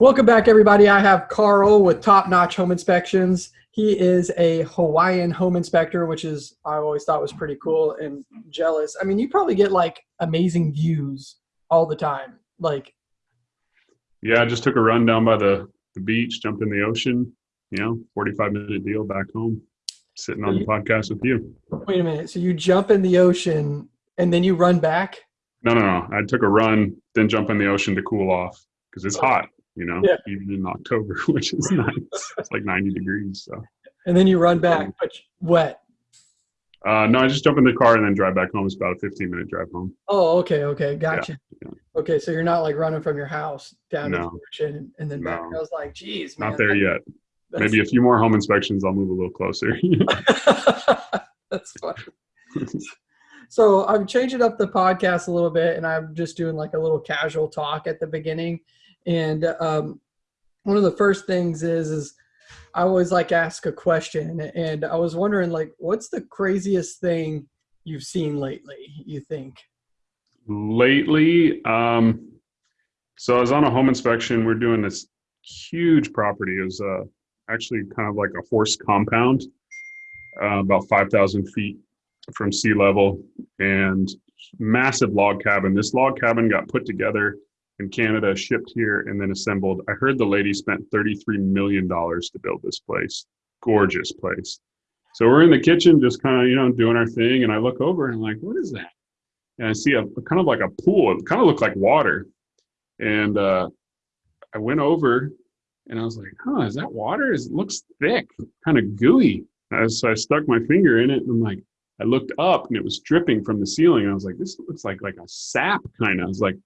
Welcome back, everybody. I have Carl with Top Notch Home Inspections. He is a Hawaiian home inspector, which is I always thought was pretty cool and jealous. I mean, you probably get like amazing views all the time. Like, Yeah, I just took a run down by the, the beach, jumped in the ocean, you know, 45 minute deal back home, sitting on the podcast with you. wait a minute. So you jump in the ocean and then you run back? No, no, no. I took a run, then jump in the ocean to cool off because it's hot, you know, Yeah. even in October, which is nice. It's like 90 degrees. So, And then you run back, but wet. uh, no, I just jump in the car and then drive back home. It's about a 15 minute drive home. Oh, okay, okay, gotcha. yeah. Okay, so you're not like running from your house down to No. the ocean and, and then back. No. I was like, geez, man. Not there yet. Maybe a few more home inspections. I'll move a little closer. That's funny. so I'm changing up the podcast a little bit, and I'm just doing like a little casual talk at the beginning. And um, one of the first things is is I always like ask a question, and I was wondering like, what's the craziest thing you've seen lately? You think? lately um so i was on a home inspection we're doing this huge property it was uh actually kind of like a horse compound uh, about 5000 feet from sea level and massive log cabin this log cabin got put together in canada shipped here and then assembled i heard the lady spent 33 million dollars to build this place gorgeous place so we're in the kitchen just kind of you know doing our thing and i look over and i'm like what is that and I see a kind of like a pool. It kind of looked like water. And uh, I went over and I was like, huh, is that water? It looks thick, kind of gooey. So I stuck my finger in it and I'm like, I looked up and it was dripping from the ceiling. I was like, this looks like like a sap kind of. I was like,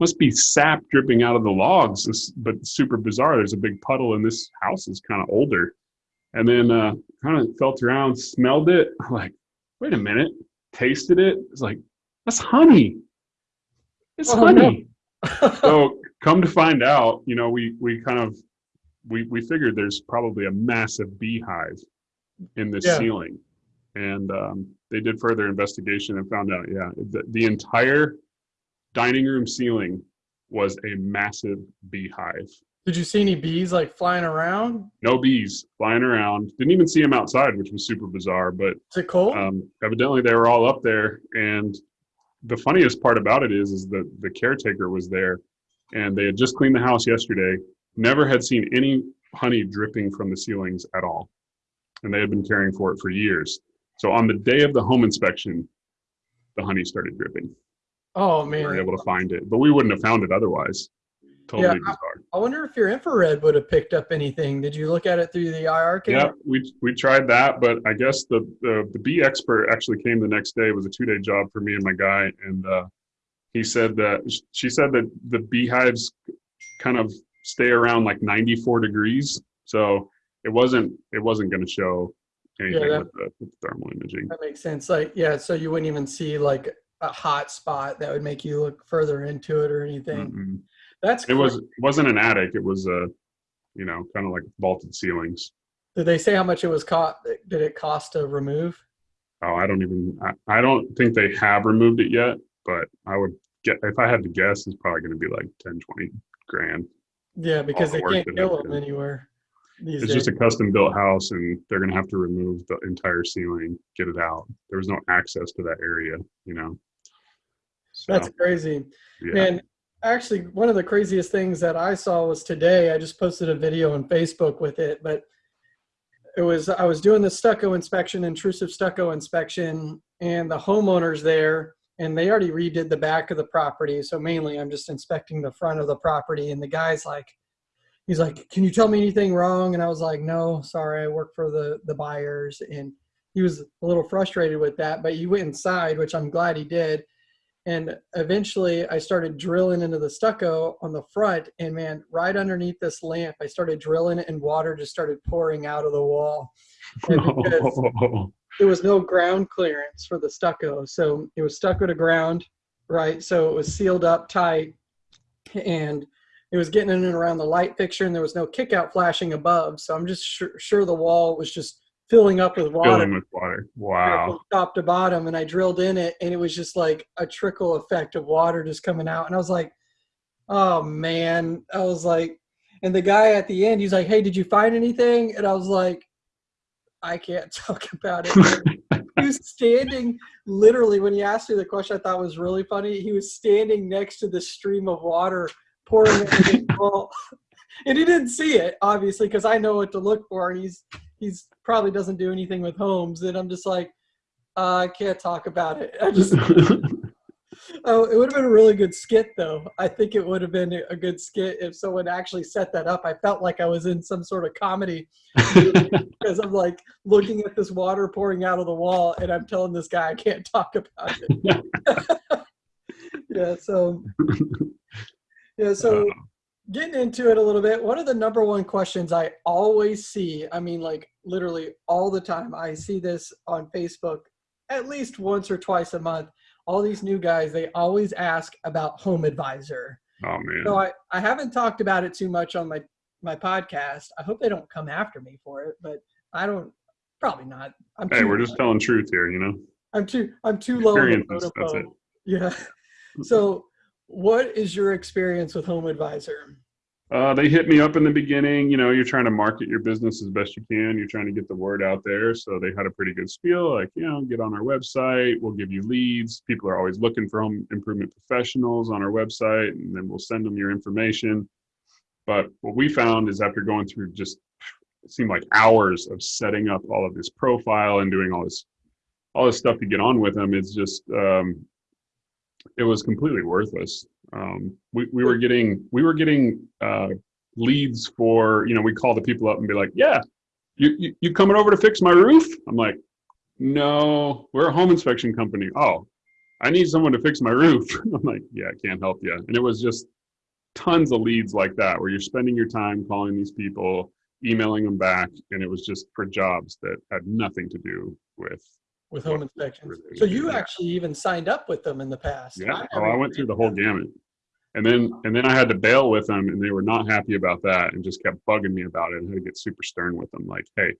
must be sap dripping out of the logs. This, but super bizarre. There's a big puddle and this house is kind of older. And then uh, kind of felt around, smelled it. I'm like, wait a minute, tasted it. It's like, that's honey. It's Oh, no. honey. so come to find out, you know, we we kind of we we figured there's probably a massive beehive in this Yeah. ceiling, and um, they did further investigation and found out, yeah, the, the entire dining room ceiling was a massive beehive. Did you see any bees like flying around? No bees flying around. Didn't even see them outside, which was super bizarre. But Is it cold? um, evidently they were all up there and the funniest part about it is is that the caretaker was there and they had just cleaned the house yesterday never had seen any honey dripping from the ceilings at all and they had been caring for it for years so on the day of the home inspection the honey started dripping oh man, we were able to find it but we wouldn't have found it otherwise totally Yeah, bizarre I wonder if your infrared would have picked up anything. Did you look at it through the IR Yeah, camera? we we tried that, but I guess the, the the bee expert actually came the next day. It was a two day job for me and my guy, and uh, he said that she said that the beehives kind of stay around like 94 degrees, so it wasn't it wasn't going to show anything that- with, the, with the thermal imaging. That makes sense. Like, yeah, so you wouldn't even see like a hot spot that would make you look further into it or anything. Mm-mm. That's It was it wasn't an attic. It was a you know kind of like vaulted ceilings. Did they say how much it was cost? Did it cost to remove? Oh, I don't even I, I don't think they have removed it yet, but I would get if I had to guess, it's probably going to be like 10, 20 grand. Yeah, because the they can't kill them anywhere It's days. just a custom built house and they're going to have to remove the entire ceiling, get it out. There was no access to that area, you know. So, That's crazy. yeah. Man, actually, one of the craziest things that I saw was today. I just posted a video on Facebook with it, but it was I was doing the stucco inspection, intrusive stucco inspection, and the homeowners there, and they already redid the back of the property. So mainly, I'm just inspecting the front of the property, and the guy's like, he's like, "Can you tell me anything wrong?" And I was like, "No, sorry, I work for the the buyers." And he was a little frustrated with that, but he went inside, which I'm glad he did and eventually I started drilling into the stucco on the front and man right underneath this lamp I started drilling it and water just started pouring out of the wall. Because there was no ground clearance for the stucco so it was stucco to the ground right? So it was sealed up tight and it was getting in and around the light fixture and there was no kick out flashing above. So I'm just sure, sure the wall was just filling up with water Filling with water. Wow. top to bottom and I drilled in it and it was just like a trickle effect of water just coming out and I was like oh man I was like And the guy at the end, he's like, "Hey, did you find anything?" And I was like, "I can't talk about it." he was standing literally when he asked me the question. I thought was really funny. He was standing next to the stream of water pouring into his bowl, and he didn't see it obviously because I know what to look for, and he's he's probably doesn't do anything with homes. And I'm just like, uh, I can't talk about it. I just Oh, it would have been a really good skit, though. I think it would have been a good skit if someone actually set that up. I felt like I was in some sort of comedy because I'm like looking at this water pouring out of the wall, and I'm telling this guy I can't talk about it. yeah. So. Yeah. So. Getting into it a little bit, one of the number one questions I always see, I mean, like literally all the time, I see this on Facebook at least once or twice a month all these new guys, they always ask about Home Advisor. Oh man. So I, I haven't talked about it too much on my my podcast. I hope they don't come after me for it, but I don't probably not. I'm hey, we're just telling truth here, you know. I'm too I'm too low on the that's it. Yeah. So what is your experience with Home Advisor? Uh, they hit me up in the beginning. You know, you're trying to market your business as best you can. You're trying to get the word out there. So they had a pretty good spiel, like, you know, get on our website. We'll give you leads. People are always looking for home improvement professionals on our website, and then we'll send them your information. But what we found is after going through just it seemed like hours of setting up all of this profile and doing all this all this stuff to get on with them, it's just um, it was completely worthless. Um, we, we were getting we were getting uh, leads for you know we call the people up and be like yeah you, you you coming over to fix my roof? I'm like no we're a home inspection company. Oh i need someone to fix my roof. I'm like yeah i can't help you and it was just tons of leads like that where you're spending your time calling these people emailing them back and it was just for jobs that had nothing to do with with home inspections. So you actually even signed up with them in the past. Yeah. I oh, I went through the whole gamut. And then and then I had to bail with them and they were not happy about that and just kept bugging me about it and had to get super stern with them. Like, hey,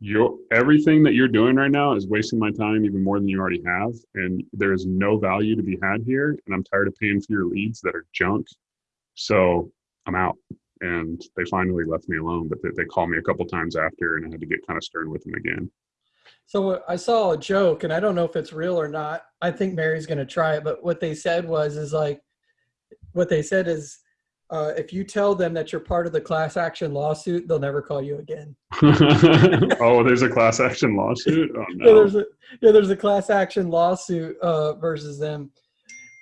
your everything that you're doing right now is wasting my time even more than you already have. And there is no value to be had here. And I'm tired of paying for your leads that are junk. So I'm out. And they finally left me alone, but they, they called me a couple times after and I had to get kind of stern with them again. So I saw a joke, and I don't know if it's real or not. I think Mary's going to try it, but what they said was, is like, what they said is, uh, if you tell them that you're part of the class action lawsuit, they'll never call you again. oh, there's a class action lawsuit. Oh no. Yeah, there's a yeah, there's a class action lawsuit uh, versus them.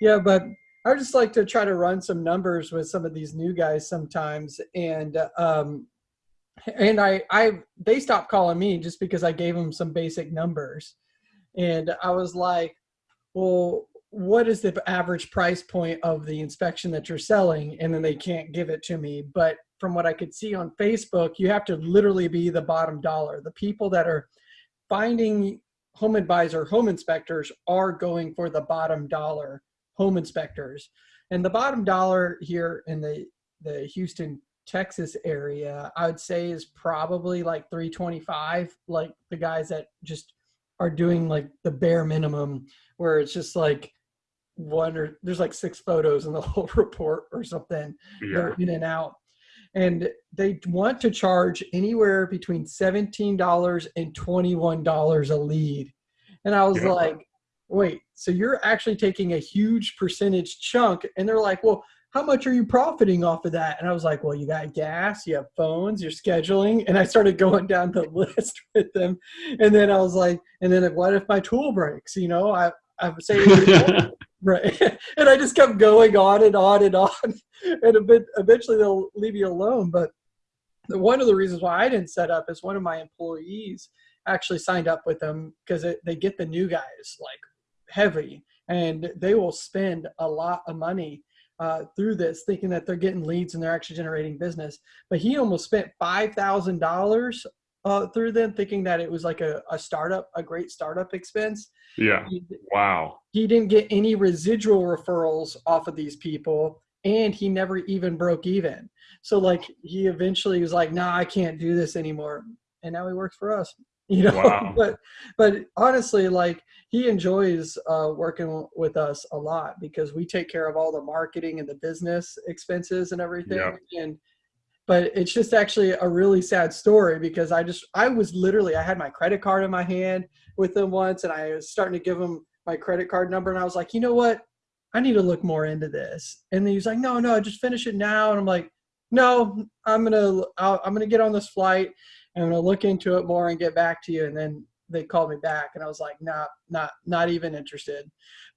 Yeah, but I just like to try to run some numbers with some of these new guys sometimes, and um, and I, I, they stopped calling me just because I gave them some basic numbers, and I was like, well, what is the average price point of the inspection that you're selling? And then they can't give it to me. But from what I could see on Facebook, you have to literally be the bottom dollar. The people that are finding home advisor, home inspectors are going for the bottom dollar home inspectors. And the bottom dollar here in the, the Houston Texas area, I would say is probably like 325. Like the guys that just are doing like the bare minimum, where it's just like one or there's like six photos in the whole report or something. Yeah. They're in and out. And they want to charge anywhere between $17 and $21 a lead. And I was yeah. like, wait, so you're actually taking a huge percentage chunk. And they're like, well, how much are you profiting off of that? And I was like, well, you got gas, you have phones, you're scheduling. And I started going down the list with them. And then I was like, and then what if my tool breaks? You know, I, I would say, right. and I just kept going on and on and on. And a bit, eventually they'll leave you alone. But one of the reasons why I didn't set up is one of my employees actually signed up with them because they get the new guys like heavy and they will spend a lot of money uh, through this, thinking that they're getting leads and they're actually generating business. But he almost spent five thousand uh, dollars through them, thinking that it was like a, a startup, a great startup expense. Yeah. He, wow. He didn't get any residual referrals off of these people, and he never even broke even. So like he eventually was like, "Nah, I can't do this anymore," and now he works for us. you know wow. but but honestly like he enjoys uh, working with us a lot because we take care of all the marketing and the business expenses and everything yeah. and but it's just actually a really sad story because I just I was literally I had my credit card in my hand with them once and I was starting to give them my credit card number and I was like, you know what? I need to look more into this. And then he was like, no, no, just finish it now. And I'm like, no, I'm gonna i am gonna get on this flight I'm gonna look into it more and get back to you. And then they called me back and I was like, nah, not not even interested.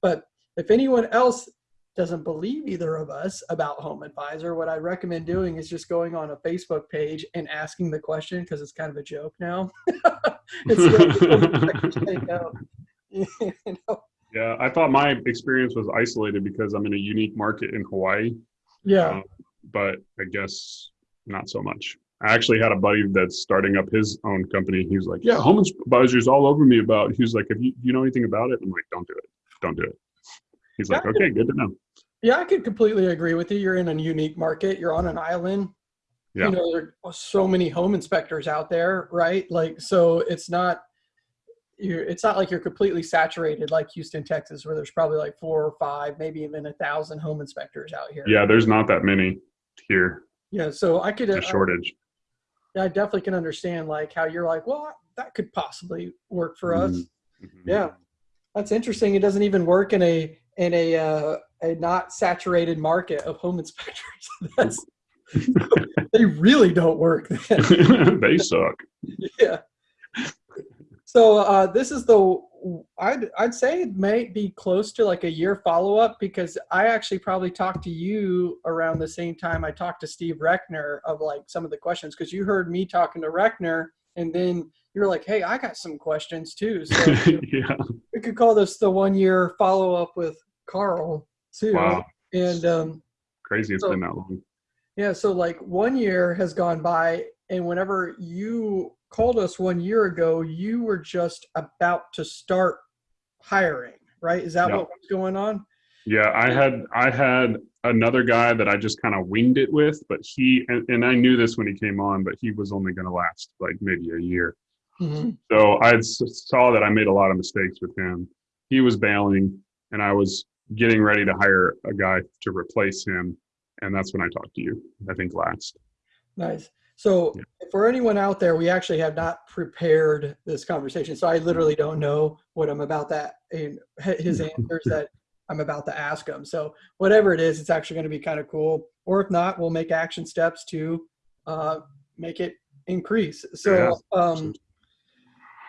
But if anyone else doesn't believe either of us about Home Advisor, what I recommend doing is just going on a Facebook page and asking the question because it's kind of a joke now. you know? Yeah, I thought my experience was isolated because I'm in a unique market in Hawaii. Yeah. Um, but I guess not so much. I actually had a buddy that's starting up his own company. He was like, "Yeah, home advisors all over me about." He was like, "If you you know anything about it?" I'm like, "Don't do it. Don't do it." He's like, yeah, "Okay, good to know." Yeah, I could completely agree with you. You're in a unique market. You're on an island. Yeah. You know, there are so many home inspectors out there, right? Like, so it's not you're, it's not like you're completely saturated like Houston, Texas, where there's probably like four or five, maybe even a thousand home inspectors out here. Yeah, there's not that many here. Yeah, so I could a shortage. I, I definitely can understand like how you're like, well, that could possibly work for us. Mm-hmm. mm-hmm. Yeah, that's interesting. It doesn't even work in a in a uh, a not saturated market of home inspectors. That's they really don't work. they suck. Yeah. So uh, this is the I'd I'd say it may be close to like a year follow up because I actually probably talked to you around the same time I talked to Steve Reckner of like some of the questions because you heard me talking to Reckner and then you're like, hey, I got some questions too. So yeah. we could call this the one year follow up with Carl too. Wow. And um, crazy it's so, been that long. Yeah, so like one year has gone by and whenever you called us one year ago, you were just about to start hiring, right? Is that what was going on? Yeah, I had I had another guy that I just kind of winged it with, but he and, and, I knew this when he came on, but he was only going to last like maybe a year. Mm-hmm. So I saw that I made a lot of mistakes with him. He was bailing, and I was getting ready to hire a guy to replace him, and that's when I talked to you. I think last. Nice. So for anyone out there, we actually have not prepared this conversation. So I literally don't know what I'm about that and his answers that I'm about to ask him. So whatever it is, it's actually going to be kind of cool. Or if not, we'll make action steps to uh, make it increase. So, yeah. um,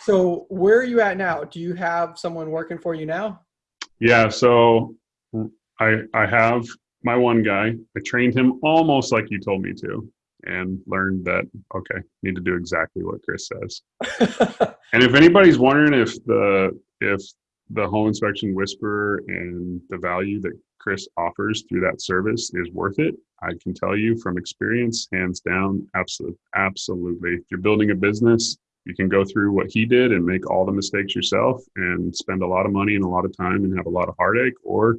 so where are you at now? Do you have someone working for you now? Yeah. So I I have my one guy. I trained him almost like you told me to and learned that okay need to do exactly what chris says. And if anybody's wondering if the if the home inspection whisperer and the value that chris offers through that service is worth it i can tell you from experience hands down absolutely absolutely. If you're building a business you can go through what he did and make all the mistakes yourself and spend a lot of money and a lot of time and have a lot of heartache or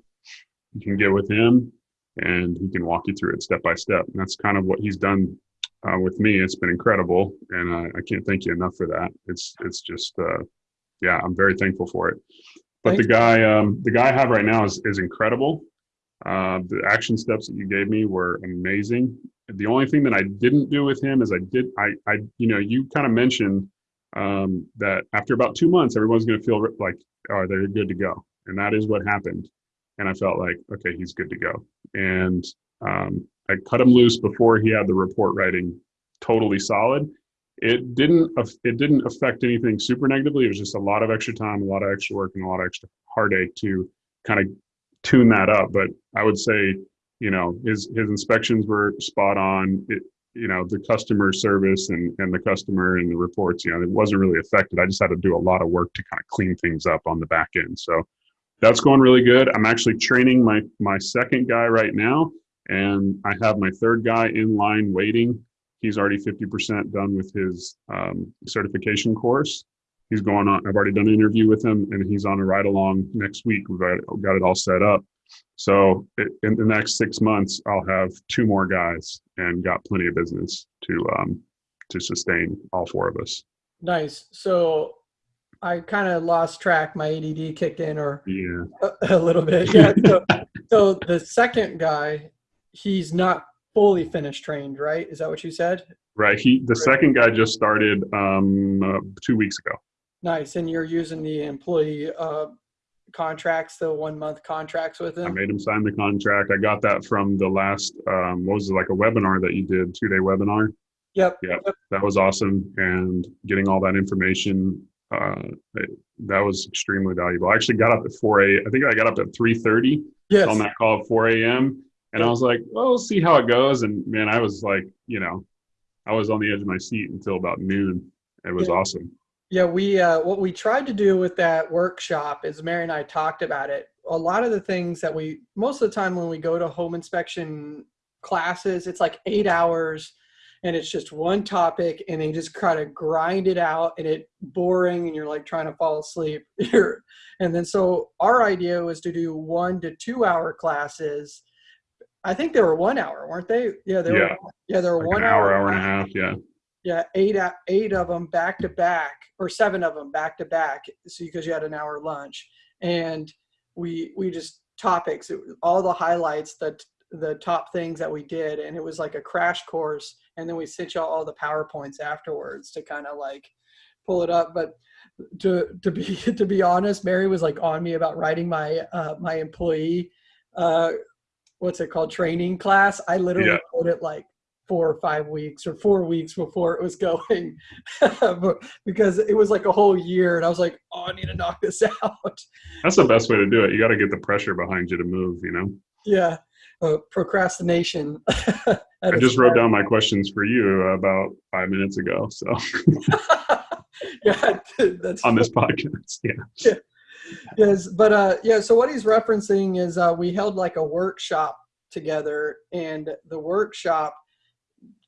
you can get with him and he can walk you through it step by step. And that's kind of what he's done uh, with me. It's been incredible, and I, I, can't thank you enough for that. It's it's just uh, yeah, I'm very thankful for it. But Thanks. the guy um, the guy I have right now is is incredible. Uh, the action steps that you gave me were amazing. The only thing that I didn't do with him is I did I I you know you kind of mentioned um, that after about two months everyone's going to feel like oh they're good to go, and that is what happened and I felt like, okay, he's good to go. And um, I cut him loose before he had the report writing totally solid. It didn't it didn't affect anything super negatively. It was just a lot of extra time, a lot of extra work, and a lot of extra heartache to kind of tune that up. But I would say, you know, his his inspections were spot on. It, you know, the customer service and, and the customer and the reports, you know, it wasn't really affected. I just had to do a lot of work to kind of clean things up on the back end. So that's going really good. I'm actually training my my second guy right now, and I have my third guy in line waiting. He's already 50% done with his um, certification course. He's going on. I've already done an interview with him, and he's on a ride along next week. We've got, it all set up. So in the next six months, I'll have two more guys and got plenty of business to um, to sustain all four of us. Nice. So I kind of lost track. My ADD kicked in, or yeah, a, a little bit. Yeah. So, so the second guy, he's not fully finished trained, right? Is that what you said? Right. He the second guy just started um, uh, two weeks ago. Nice. And you're using the employee uh, contracts, the one month contracts with him. I made him sign the contract. I got that from the last um, what was it like a webinar that you did, two day webinar. Yep. Yeah, that was awesome, and getting all that information uh, that was extremely valuable. I actually got up at four a. I think I got up at three thirty Yes. on that call at four a.m. And I was like, well, we'll see how it goes. And man, I was like, you know, I was on the edge of my seat until about noon. It was Yeah. awesome. Yeah, we uh, what we tried to do with that workshop is Mary and I talked about it. A lot of the things that we most of the time when we go to home inspection classes, it's like eight hours, and it's just one topic, and they just kind of grind it out, and it boring, and you're like trying to fall asleep. And then so our idea was to do one to two hour classes. I think they were one hour, weren't they? Yeah, they Yeah. were. Yeah, they were Like one hour, hour, hour and a half. Yeah. yeah, eight eight of them back to back, or seven of them back to back. So because you had an hour lunch, and we we just topics, it all the highlights, the the top things that we did, and it was like a crash course. And then we sent you all the powerpoints afterwards to kind of like pull it up. But to to be to be honest, Mary was like on me about writing my uh, my employee. Uh, What's it called? Training class. I literally Yeah. wrote it like four or five weeks or four weeks before it was going because it was like a whole year and i was like oh i need to knock this out That's the best way to do it. You got to get the pressure behind you to move, you know? yeah uh, procrastination I just wrote down my questions for you about five minutes ago. So yeah that's on this podcast. Yeah. yes but uh yeah so what he's referencing is uh we held like a workshop together and the workshop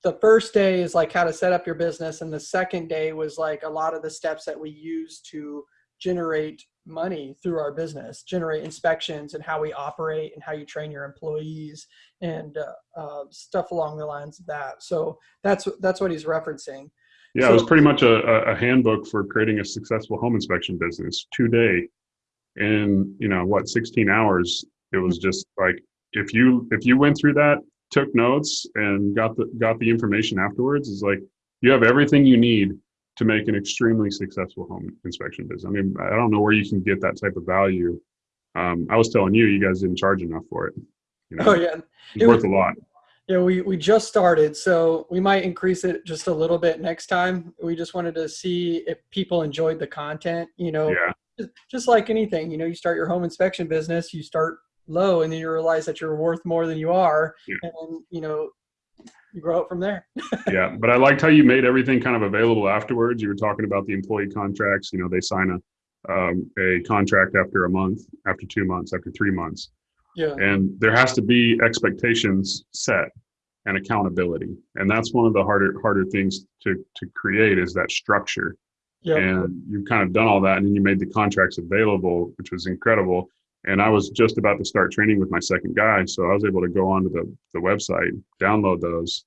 the first day is like how to set up your business and the second day was like a lot of the steps that we use to generate money through our business generate inspections and how we operate and how you train your employees and uh, uh, stuff along the lines of that so that's that's what he's referencing Yeah, it was pretty much a, a- handbook for creating a successful home inspection business. today. day, in you know what, sixteen hours. It was just like if you if you went through that, took notes, and got the got the information afterwards, is like you have everything you need to make an extremely successful home inspection business. I mean, I don't know where you can get that type of value. Um, I was telling you, you guys didn't charge enough for it. You know, oh yeah it's it worth was- a lot. Yeah, we, we just started, so we might increase it just a little bit next time. We just wanted to see if people enjoyed the content. You know, Yeah. just, just like anything, you know, you start your home inspection business, you start low, and then you realize that you're worth more than you are, Yeah. and you know, grow up from there. yeah, but I liked how you made everything kind of available afterwards. You were talking about the employee contracts. You know, they sign a um, a contract after a month, after two months, after three months, Yeah, and there has to be expectations set and accountability. And that's one of the harder harder things to to create is that structure. yeah, And you've kind of done all that, and you made the contracts available, which was incredible. And I was just about to start training with my second guy, so I was able to go onto the the website, download those,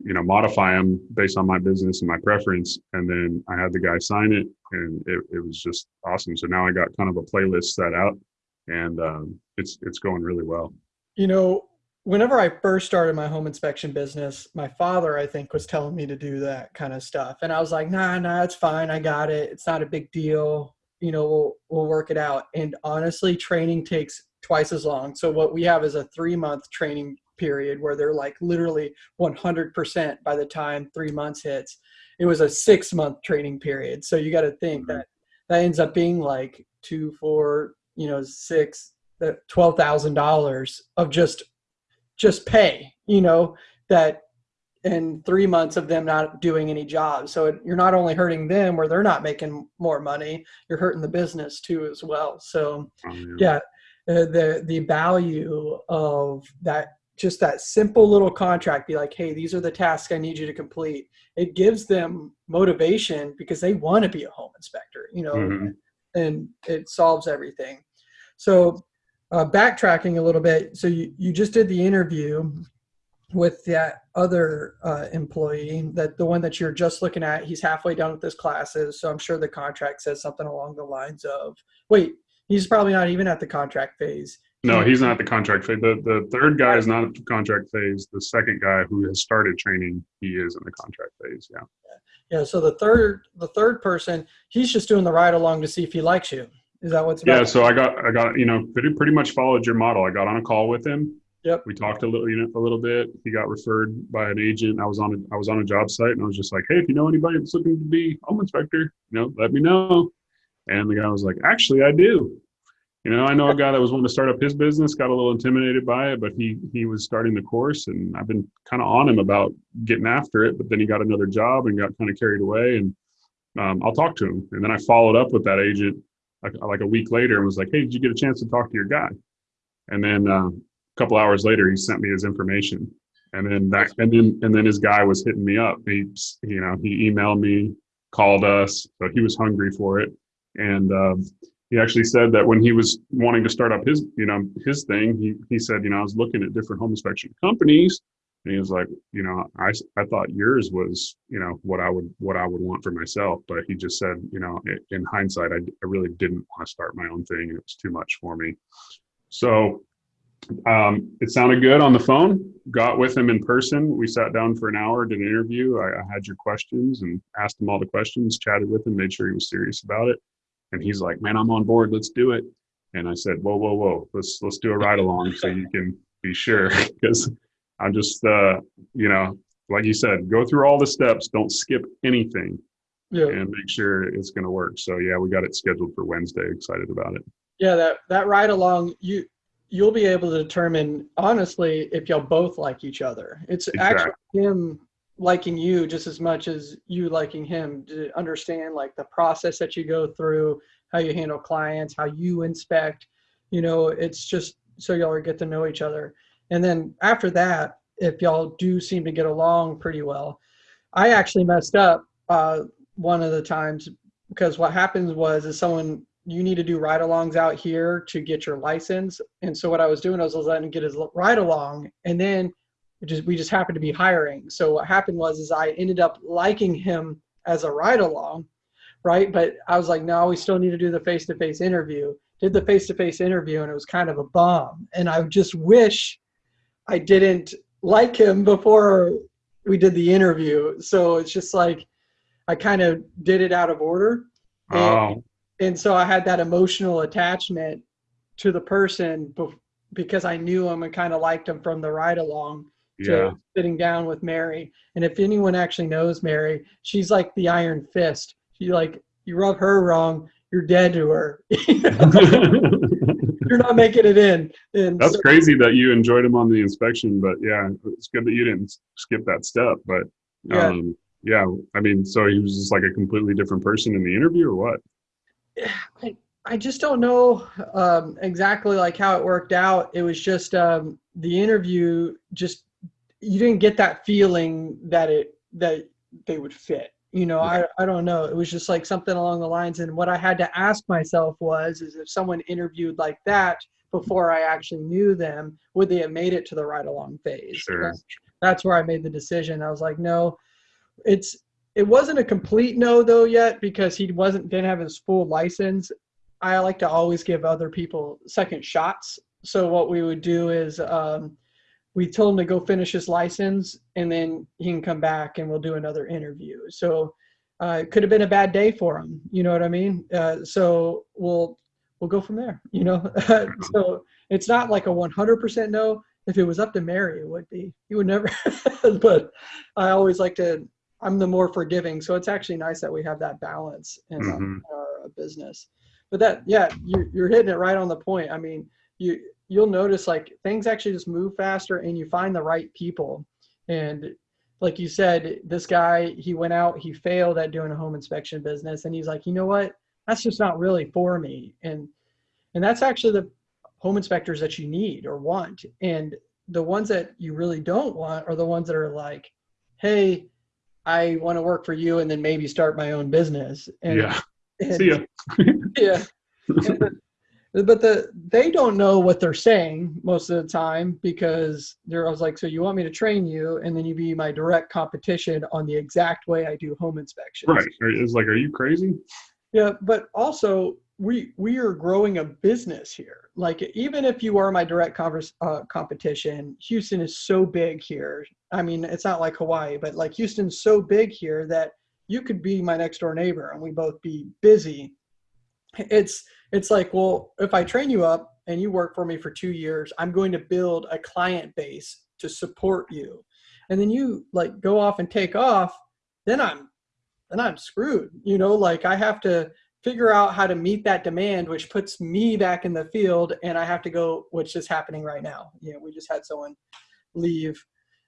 you know, modify them based on my business and my preference, and then I had the guy sign it, and it, it was just awesome. So now I got kind of a playlist set out, and um, it's it's going really well. You know, whenever I first started my home inspection business, my father, I think, was telling me to do that kind of stuff. And I was like, nah, nah, it's fine. I got it. It's not a big deal. You know, we'll, we'll work it out. And honestly, training takes twice as long. So what we have is a three month training period where they're like literally 100% by the time three months hits. It was a six month training period. So you got to think Mhm. that that ends up being like two, four, you know, six, that twelve thousand dollars of just just pay, you know, that and three months of them not doing any jobs. So it, you're not only hurting them where they're not making more money, you're hurting the business too as well. So Um, yeah, uh, the the value of that just that simple little contract be like hey these are the tasks i need you to complete it gives them motivation because they want to be a home inspector you know Mhm. and it solves everything so uh, backtracking a little bit so you, you just did the interview with that other uh, employee that the one that you're just looking at he's halfway done with his classes so i'm sure the contract says something along the lines of wait he's probably not even at the contract phase No, he's not the contract phase. The the third guy is not at the contract phase. The second guy who has started training, he is in the contract phase. Yeah. Yeah. So the third, the third person, he's just doing the ride along to see if he likes you. Is that what's? Yeah. So I got I got you know pretty pretty much followed your model. I got on a call with him. Yep. We talked a little you know a little bit. He got referred by an agent. I was on a I was on a job site and I was just like, hey, if you know anybody that's looking to be home inspector, you know, let me know. And the guy was like, actually, I do. You know, I know a guy that was wanting to start up his business, got a little intimidated by it, but he he was starting the course, and I've been kind of on him about getting after it. But then he got another job and got kind of carried away, and um, I'll talk to him. And then I followed up with that agent like, like a week later and was like, "Hey, did you get a chance to talk to your guy?" And then uh, a couple hours later, he sent me his information, and then that and then and then his guy was hitting me up. He you know he emailed me, called us, he was hungry for it, and. Um, he actually said that when he was wanting to start up his, you know, his thing, he, he said, you know, I was looking at different home inspection companies and he was like, you know, I, I thought yours was, you know, what I would, what I would want for myself. But he just said, you know, in hindsight, I, I really didn't want to start my own thing it was too much for me. So um, it sounded good on the phone. Got with him in person. We sat down for an hour, did an interview. I, I had your questions and asked him all the questions, chatted with him, made sure he was serious about it. And he's like, man, I'm on board. Let's do it. And I said, whoa, whoa, whoa, let's, let's do a ride along so you can be sure. Because I'm just, uh, you know, like you said, go through all the steps. Don't skip anything Yeah. and make sure it's going to work. So yeah, we got it scheduled for Wednesday. Excited about it. Yeah, that that ride along, you you'll be able to determine honestly if y'all both like each other. It's actually him liking you just as much as you liking him to understand like the process that you go through, how you handle clients, how you inspect. You know, it's just so y'all get to know each other. And then after that, if y'all do seem to get along pretty well, I actually messed up uh, one of the times because what happens was is someone you need to do ride-alongs out here to get your license. And so what I was doing I was letting him get his ride-along, and then just we just happened to be hiring. So what happened was is I ended up liking him as a ride-along, right? But I was like, no, we still need to do the face-to-face interview. Did the face-to-face interview, and it was kind of a bomb. And I just wish I didn't like him before we did the interview. So it's just like I kind of did it out of order. And, Oh, and so I had that emotional attachment to the person because I knew him and kind of liked him from the ride along to sitting down with Mary. And if anyone actually knows Mary, she's like the iron fist. She like you rub her wrong, you're dead to her. you're not making it in. And That's so- crazy that you enjoyed him on the inspection, but yeah, it's good that you didn't skip that step. But Yeah. um, yeah, I mean, so he was just like a completely different person in the interview, or what? I, I just don't know um, exactly like how it worked out. It was just um, the interview. Just you didn't get that feeling that it that they would fit. You know, I, I don't know. It was just like something along the lines. And what I had to ask myself was, is if someone interviewed like that before I actually knew them, would they have made it to the ride along phase? Sure. That's, that's where I made the decision. I was like, no, it's it wasn't a complete no though yet because he wasn't didn't have his full license. I like to always give other people second shots. So what we would do is um, we told him to go finish his license and then he can come back and we'll do another interview. So uh, it could have been a bad day for him. You know what I mean? Uh, so we'll we'll go from there. You know, so it's not like a 100% no. If it was up to Mary, it would be. He would never. but I always like to. I'm the more forgiving, so it's actually nice that we have that balance in, uh, Mhm. our business. But that, yeah, you're you're hitting it right on the point. I mean, you you'll notice like things actually just move faster, and you find the right people. And like you said, this guy he went out, he failed at doing a home inspection business, and he's like, you know what? That's just not really for me. And and that's actually the home inspectors that you need or want. And the ones that you really don't want are the ones that are like, hey, I want to work for you and then maybe start my own business. And, yeah. and- See ya. yeah. And but the they don't know what they're saying most of the time because they're I was like, so you want me to train you and then you be my direct competition on the exact way I do home inspections. Right. It's like, are you crazy? Yeah, but also we we are growing a business here. Like even if you are my direct converse, uh, competition, Houston is so big here. I mean, it's not like Hawaii, but like Houston's so big here that you could be my next door neighbor and we both be busy. It's it's like, well, if I train you up and you work for me for two years, I'm going to build a client base to support you. And then you like go off and take off, then I'm then I'm screwed. You know, like I have to figure out how to meet that demand, which puts me back in the field, and I have to go, which is happening right now. You know, we just had someone leave.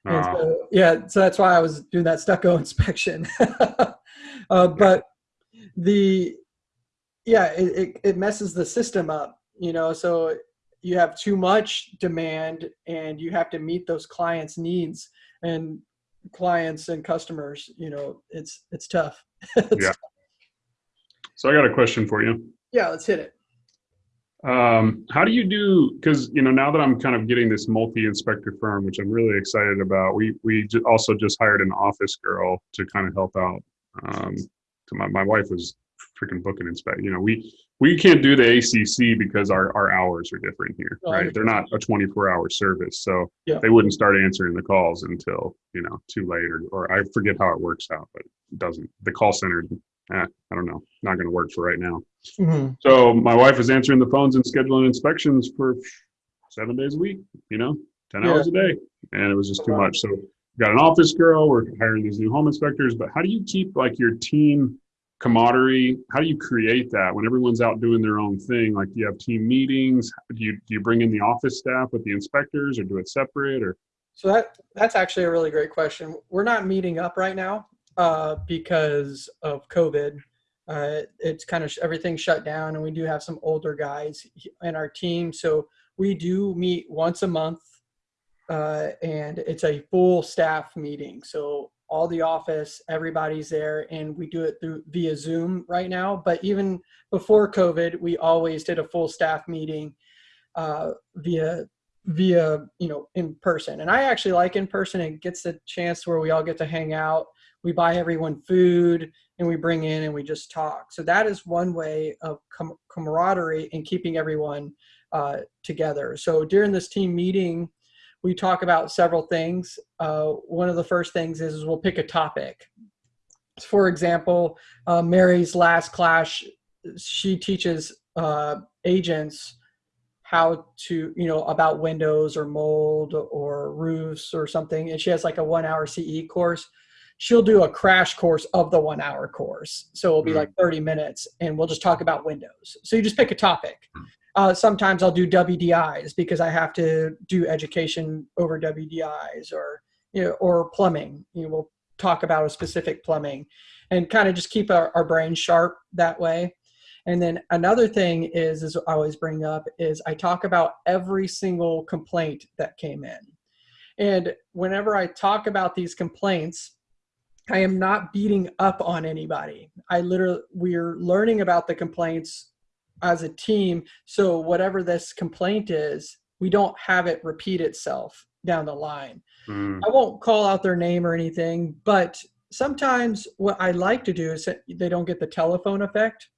And so, yeah, so that's why I was doing that stucco inspection. uh, but the, yeah, it, it, it messes the system up, you know, so you have too much demand and you have to meet those clients' needs and clients and customers, you know, it's, it's tough. it's yeah. tough. So I got a question for you. Yeah, let's hit it. Um, how do you do? Because you know now that I'm kind of getting this multi-inspector firm, which I'm really excited about. We we also just hired an office girl to kind of help out. Um, to my my wife was freaking booking inspect. You know we we can't do the ACC because our our hours are different here, Oh, right? They're not a 24 hour service, so Yeah. they wouldn't start answering the calls until you know too late, or or I forget how it works out, but it doesn't. The call center, eh, I don't know, not going to work for right now. Mhm. So my wife is answering the phones and scheduling inspections for seven days a week, you know, 10 Yeah. hours a day. And it was just too much. So got an office girl, we're hiring these new home inspectors, but how do you keep like your team camaraderie? How do you create that when everyone's out doing their own thing? Like do you have team meetings? Do you, do you bring in the office staff with the inspectors or do it separate or? So that that's actually a really great question. We're not meeting up right now uh, because of COVID. Uh, it's kind of everything shut down, and we do have some older guys in our team. So we do meet once a month, uh, and it's a full staff meeting. So all the office, everybody's there, and we do it through via Zoom right now. But even before COVID, we always did a full staff meeting uh, via via you know in person and i actually like in person it gets a chance where we all get to hang out we buy everyone food and we bring in and we just talk. So that is one way of com- camaraderie and keeping everyone uh, together. So during this team meeting we talk about several things. Uh, one of the first things is, is we'll pick a topic. For example uh, mary's last class she teaches uh, agents how to you know about windows or mold or roofs or something. And she has like a one hour ce course she'll do a crash course of the one hour course. So it'll be Mhm. like 30 minutes and we'll just talk about windows. So you just pick a topic. Uh, sometimes i'll do wdis because i have to do education over wdis or you know or plumbing. You know we'll talk about a specific plumbing and kind of just keep our, our brains sharp that way. And then another thing is, is I always bring up is I talk about every single complaint that came in. And whenever I talk about these complaints, I am not beating up on anybody. I literally, we're learning about the complaints as a team. So whatever this complaint is, we don't have it repeat itself down the line. Mm, I won't call out their name or anything, but sometimes what I like to do is that they don't get the telephone effect.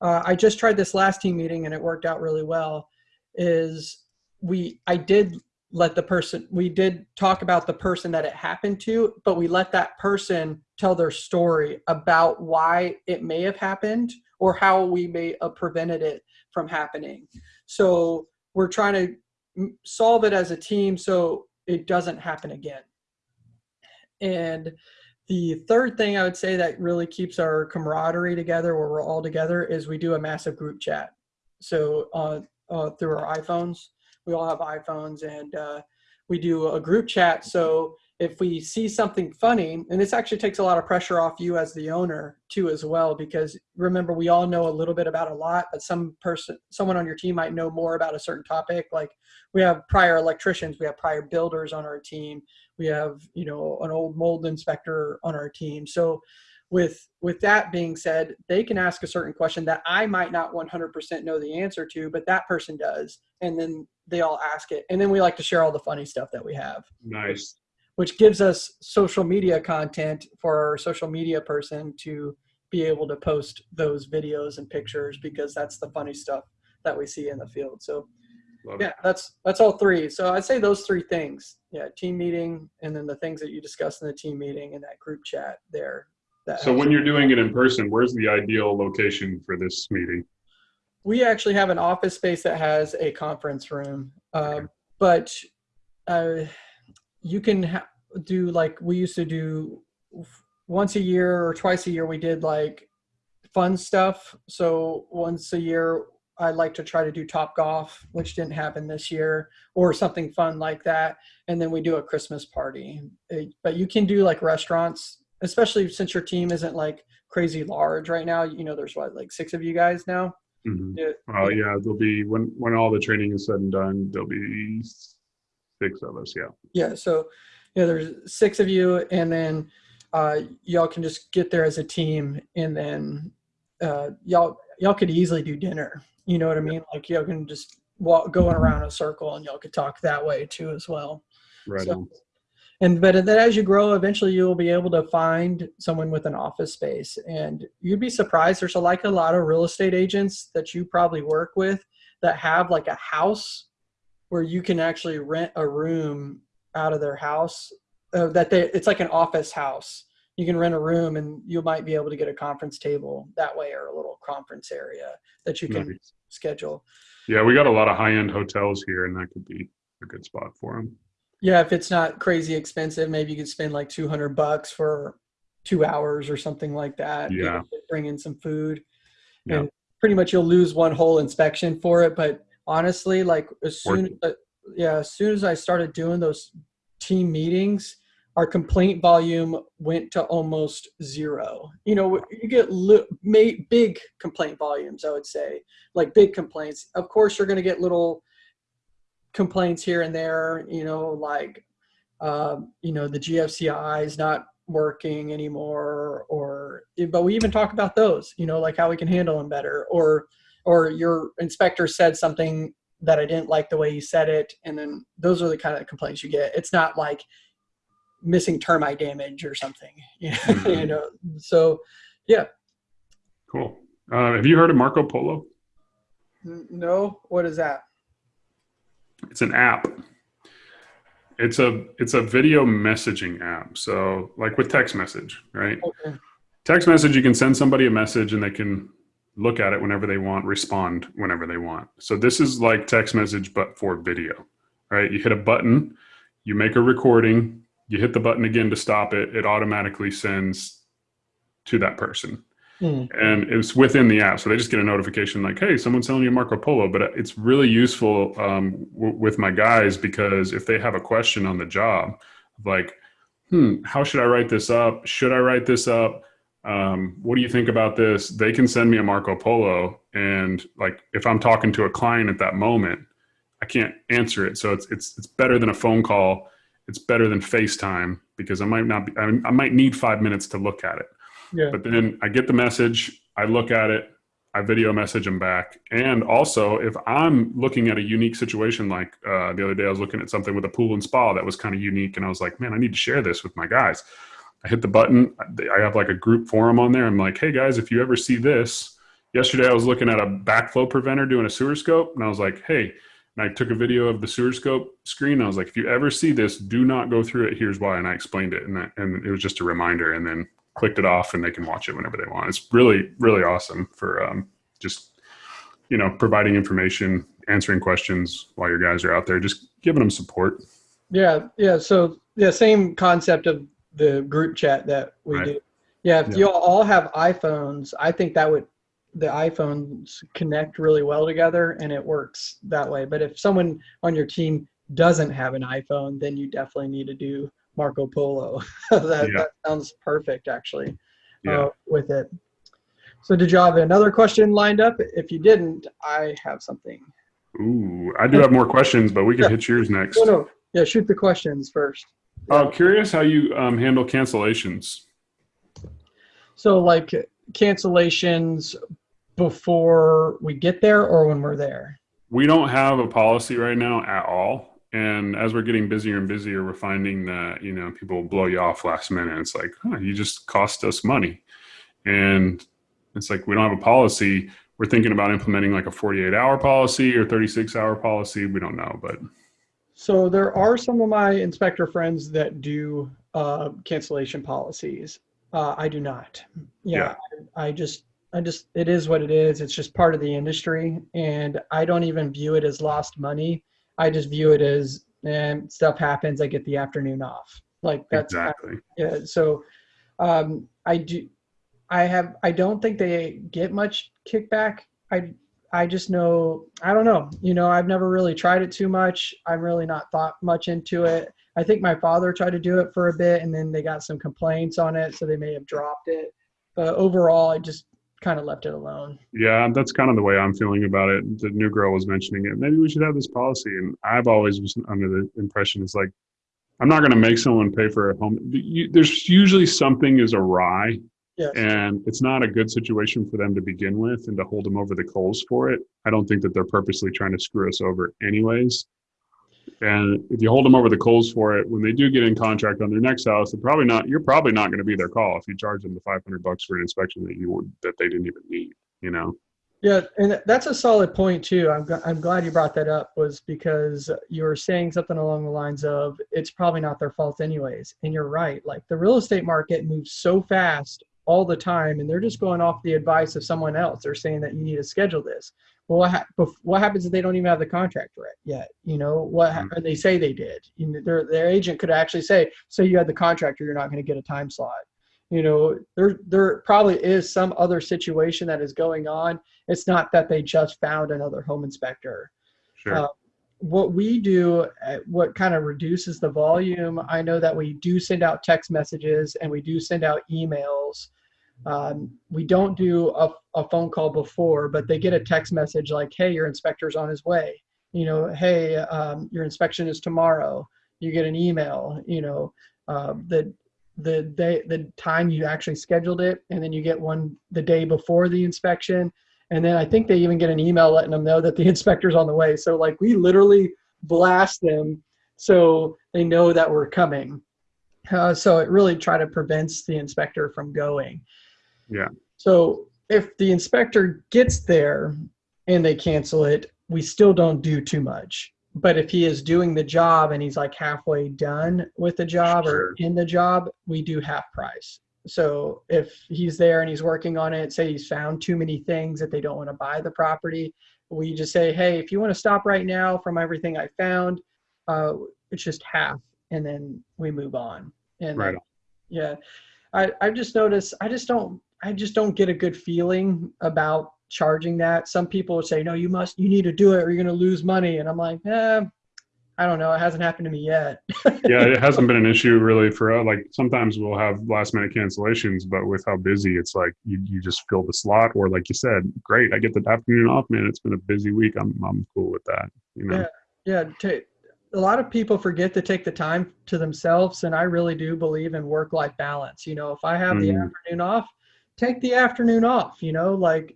Uh, I just tried this last team meeting and it worked out really well. Is we I did let the person we did talk about the person that it happened to, but we let that person tell their story about why it may have happened or how we may have prevented it from happening. So we're trying to solve it as a team so it doesn't happen again. And the third thing I would say that really keeps our camaraderie together, where we're all together, is we do a massive group chat. So uh, uh, through our iPhones, we all have iPhones, and uh, we do a group chat. So if we see something funny, and this actually takes a lot of pressure off you as the owner too, as well, because remember we all know a little bit about a lot, but some person, someone on your team might know more about a certain topic. Like we have prior electricians, we have prior builders on our team we have you know an old mold inspector on our team so with with that being said they can ask a certain question that i might not 100% know the answer to but that person does and then they all ask it and then we like to share all the funny stuff that we have nice. which gives us social media content for our social media person to be able to post those videos and pictures because that's the funny stuff that we see in the field. So Love it. yeah, that's that's all three. So I'd say those three things. Yeah, team meeting, and then the things that you discuss in the team meeting and that group chat there. That So when you're doing it in person, where's the ideal location for this meeting? We actually have an office space that has a conference room, um, Okay. but uh, you can ha- do like we used to do once a year or twice a year. We did like fun stuff. So once a year, I like to try to do Top Golf, which didn't happen this year, or something fun like that. And then we do a Christmas party. Uh, But you can do like restaurants, especially since your team isn't like crazy large right now. You know, there's what like six of you guys now. Mhm. Yeah. Well, yeah, there'll be when when all the training is said and done, there'll be six of us. Yeah. Yeah. So, yeah, there's six of you, and then uh, y'all can just get there as a team, and then uh, y'all y'all could easily do dinner. You know what I mean? Like y'all can just walk going around a circle, and y'all could talk that way too as well. Right. So-. And but then as you grow, eventually you'll be able to find someone with an office space, and you'd be surprised. There's a, like a lot of real estate agents that you probably work with that have like a house where you can actually rent a room out of their house. Uh, that they it's like an office house. You can rent a room, and you might be able to get a conference table that way, or a little conference area that you can Nice. schedule. Yeah, we got a lot of high end hotels here, and that could be a good spot for them. Yeah, if it's not crazy expensive, maybe you could spend like 200 bucks for two hours or something like that. Yeah. Bring in some food. Yeah. And pretty much you'll lose one whole inspection for it. But honestly, like as soon as, yeah, as soon as I started doing those team meetings, our complaint volume went to almost zero. You know, you get li- big complaint volumes, I would say, like big complaints. Of course, you're going to get little complaints here and there, you know, like, um, you know, the GFCI is not working anymore, or, but we even talk about those, you know, like how we can handle them better, or, or your inspector said something that I didn't like the way he said it, and then those are the kind of complaints you get. It's not like missing termite damage or something, you know. Mhm. you know? So, yeah. Cool. Uh, have you heard of Marco Polo? No, what is that? It's an app. It's a it's a video messaging app. So like with text message, right? Okay. Text message, you can send somebody a message and they can look at it whenever they want, respond whenever they want. So this is like text message, but for video, right? You hit a button, you make a recording, you hit the button again to stop it, it automatically sends to that person. Hmm. And it's within the app. So they just get a notification like, hey, someone's selling you a Marco Polo. But it's really useful um, with my guys because if they have a question on the job, like, hmm, how should I write this up? Should I write this up? um, what do you think about this? They can send me a Marco Polo, and like if I'm talking to a client at that moment, I can't answer it. So it's it's it's better than a phone call. It's better than FaceTime because I might not be. I, I might need five minutes to look at it. Yeah. But then I get the message, I look at it, I video message them back. And also, if I'm looking at a unique situation, like uh, the other day, I was looking at something with a pool and spa that was kind of unique, and I was like, man, I need to share this with my guys. I hit the button. I have like a group forum on there. I'm like, hey guys, if you ever see this, yesterday I was looking at a backflow preventer doing a sewer scope, and I was like, hey, and I took a video of the sewer scope screen. I was like, if you ever see this, do not go through it. Here's why. And I explained it, and, and it was just a reminder. And then clicked it off, and they can watch it whenever they want. It's really, really awesome for um, just you know providing information, answering questions while your guys are out there, just giving them support. Yeah, yeah. So yeah, same concept of the group chat that we Right. do. Yeah, if Yeah. you all have iPhones, I think that would the iPhones connect really well together and it works that way. But if someone on your team doesn't have an iPhone, then you definitely need to do Marco Polo. that, Yeah. that sounds perfect actually Yeah. uh, with it. So did you have another question lined up? If you didn't, I have something. Ooh, I do have more questions, but we can Yeah. hit yours next. No, no. Yeah, shoot the questions first. Uh, curious how you um, handle cancellations. So like cancellations before we get there or when we're there? We don't have a policy right now at all. And as we're getting busier and busier, we're finding that, you know, people blow you off last minute. It's like, huh, you just cost us money. And it's like we don't have a policy. We're thinking about implementing like a 48 hour policy or 36 hour policy. We don't know, but So there are some of my inspector friends that do uh, cancellation policies. Uh, I do not. Yeah, I, I just, I just, it is what it is. It's just part of the industry, and I don't even view it as lost money. I just view it as, and stuff happens. I get the afternoon off. Like that's exactly. yeah. So, um, I do. I have. I don't think they get much kickback. I I just know, I don't know, you know, I've never really tried it too much. I've really not thought much into it. I think my father tried to do it for a bit and then they got some complaints on it, so they may have dropped it. But overall, I just kind of left it alone. Yeah, that's kind of the way I'm feeling about it. The new girl was mentioning it. Maybe we should have this policy. And I've always been under the impression it's like, I'm not going to make someone pay for a home. You, there's usually something is awry Yes. and it's not a good situation for them to begin with and to hold them over the coals for it i don't think that they're purposely trying to screw us over anyways and if you hold them over the coals for it when they do get in contract on their next house they're probably not you're probably not going to be their call if you charge them the 500 bucks for an inspection that you that they didn't even need you know Yeah, and that's a solid point too. I'm I'm glad you brought that up was because you were saying something along the lines of it's probably not their fault anyways. And you're right. Like the real estate market moves so fast all the time, and they're just going off the advice of someone else. They're saying that you need to schedule this. Well, what, ha- what happens if they don't even have the contract right yet? You know what? ha- Mhm. they say they did. You know, their their agent could actually say, "So you had the contract, or you're not going to get a time slot." You know, there there probably is some other situation that is going on it's not that they just found another home inspector. sure Uh, What we do, uh, what kind of reduces the volume, I know that we do send out text messages and we do send out emails. Um, we don't do a, a phone call before, but they get a text message like, hey, your inspector's on his way. You know, hey, um, your inspection is tomorrow. You get an email, you know, uh, the the day the time you actually scheduled it and then you get one the day before the inspection and then I think they even get an email letting them know that the inspector's on the way. So like we literally blast them so they know that we're coming. Uh, so it really try to prevents the inspector from going. Yeah. So if the inspector gets there and they cancel it, we still don't do too much. But if he is doing the job and he's like halfway done with the job Sure. or in the job, we do half price. So if he's there and he's working on it, say he's found too many things that they don't want to buy the property, we just say, hey, if you want to stop right now from everything I found, uh, it's just half, and then we move on. And Right yeah, I I just noticed I just don't I just don't get a good feeling about charging that. Some people would say, no, you must you need to do it or you're going to lose money, and I'm like, eh, I don't know, it hasn't happened to me yet. yeah it hasn't been an issue really for uh, like sometimes we'll have last minute cancellations but with how busy it's like you, you just fill the slot or like you said great i get the afternoon off man it's been a busy week i'm, I'm cool with that you know Yeah. yeah a lot of people forget to take the time to themselves and i really do believe in work life balance you know if i have the Mhm. afternoon off take the afternoon off you know like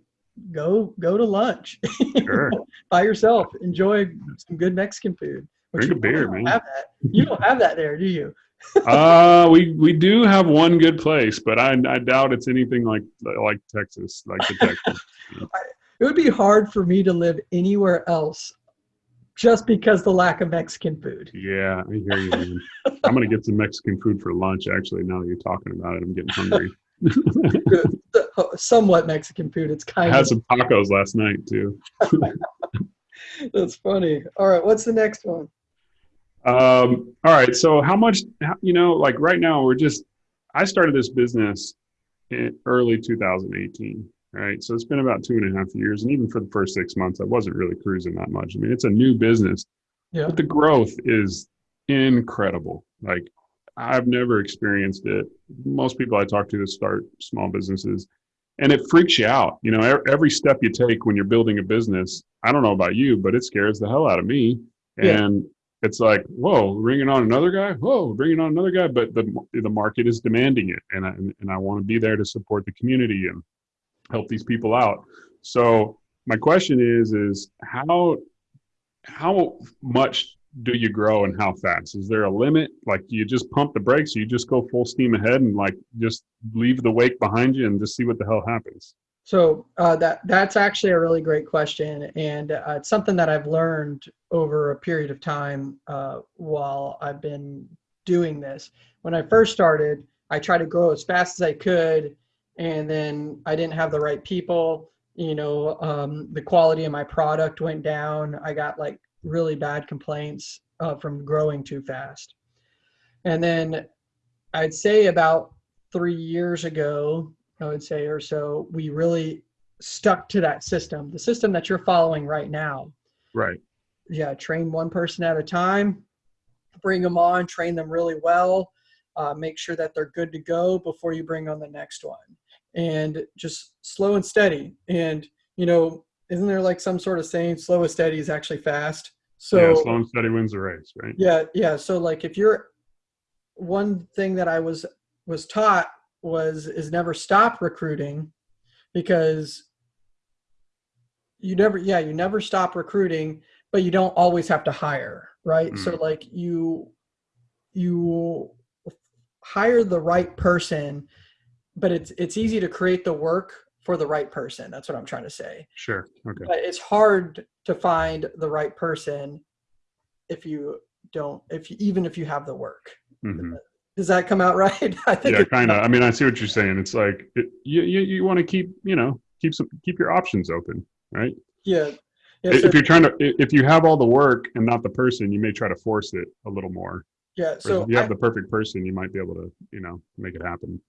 go go to lunch Sure. by yourself enjoy some good mexican food. Drink a you beer, man. have that. you don't have that there do you? Uh we we do have one good place but i i doubt it's anything like like texas like the texas. It would be hard for me to live anywhere else just because the lack of mexican food. Yeah i hear you i'm gonna get some mexican food for lunch actually now that you're talking about it. I'm getting hungry somewhat mexican food it's i kind had of some tacos last night too that's funny all right what's the next one Um, all right. So how much, you know, like right now we're just, I started this business in early 2018, right? So it's been about two and a half years. And even for the first six months, I wasn't really cruising that much. I mean, it's a new business, yeah but the growth is incredible. Like I've never experienced it. Most people I talk to that start small businesses and it freaks you out. You know, every step you take when you're building a business, I don't know about you, but it scares the hell out of me. Yeah. And it's like, whoa, bringing on another guy. Whoa, bringing on another guy. But the the market is demanding it, and I and I want to be there to support the community and help these people out. So my question is, is how how much do you grow and how fast? Is there a limit? Like you just pump the brakes, you just go full steam ahead and like just leave the wake behind you and just see what the hell happens. So uh, that that's actually a really great question, and uh, it's something that I've learned over a period of time uh, while I've been doing this. When I first started, I tried to grow as fast as I could, and then I didn't have the right people. You know, um, the quality of my product went down. I got like really bad complaints uh, from growing too fast. And then I'd say about three years ago, I would say or so, we really stuck to that system, the system that you're following right now. Right. Yeah, train one person at a time, bring them on, train them really well, uh, make sure that they're good to go before you bring on the next one, and just slow and steady. And you know, isn't there like some sort of saying, slow and steady is actually fast? So yeah, slow and steady wins the race, right? Yeah, yeah. So like if you're one thing that I was was taught was is never stop recruiting because you never yeah you never stop recruiting but you don't always have to hire right mm. so like you you hire the right person but it's it's easy to create the work for the right person that's what i'm trying to say. Sure okay. But it's hard to find the right person if you don't if you, even if you have the work. Mm-hmm. does that come out right? I think yeah kind of i mean i see what you're saying. It's like it, you you, you want to keep you know keep some keep your options open right? Yeah, yeah if so, you're trying to if you have all the work and not the person you may try to force it a little more. Yeah so if you have I, the perfect person you might be able to you know make it happen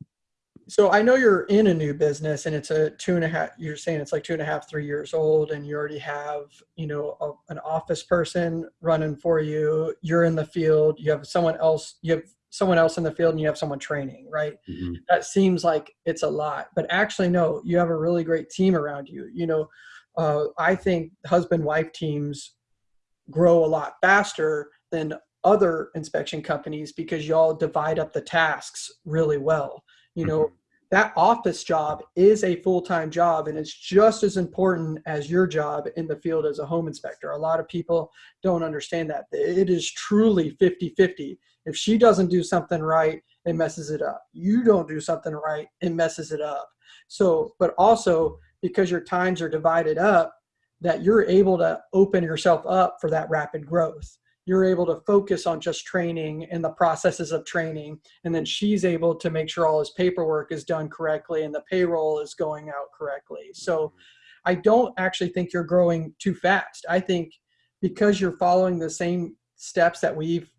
so I know you're in a new business and it's a two and a half, you're saying it's like two and a half, three years old and you already have, you know, a, an office person running for you. You're in the field, you have someone else, you have someone else in the field and you have someone training, right? Mm-hmm. That seems like it's a lot, but actually no, you have a really great team around you. You know, uh, I think husband wife teams grow a lot faster than other inspection companies because y'all divide up the tasks really well you know mm-hmm. that office job is a full-time job and it's just as important as your job in the field as a home inspector. A lot of people don't understand that. It is truly 50-50 if she doesn't do something right it messes it up. You don't do something right it messes it up. So but also because your times are divided up that you're able to open yourself up for that rapid growth you're able to focus on just training and the processes of training and then she's able to make sure all his paperwork is done correctly and the payroll is going out correctly. So mm-hmm. i don't actually think you're growing too fast. I think because you're following the same steps that we've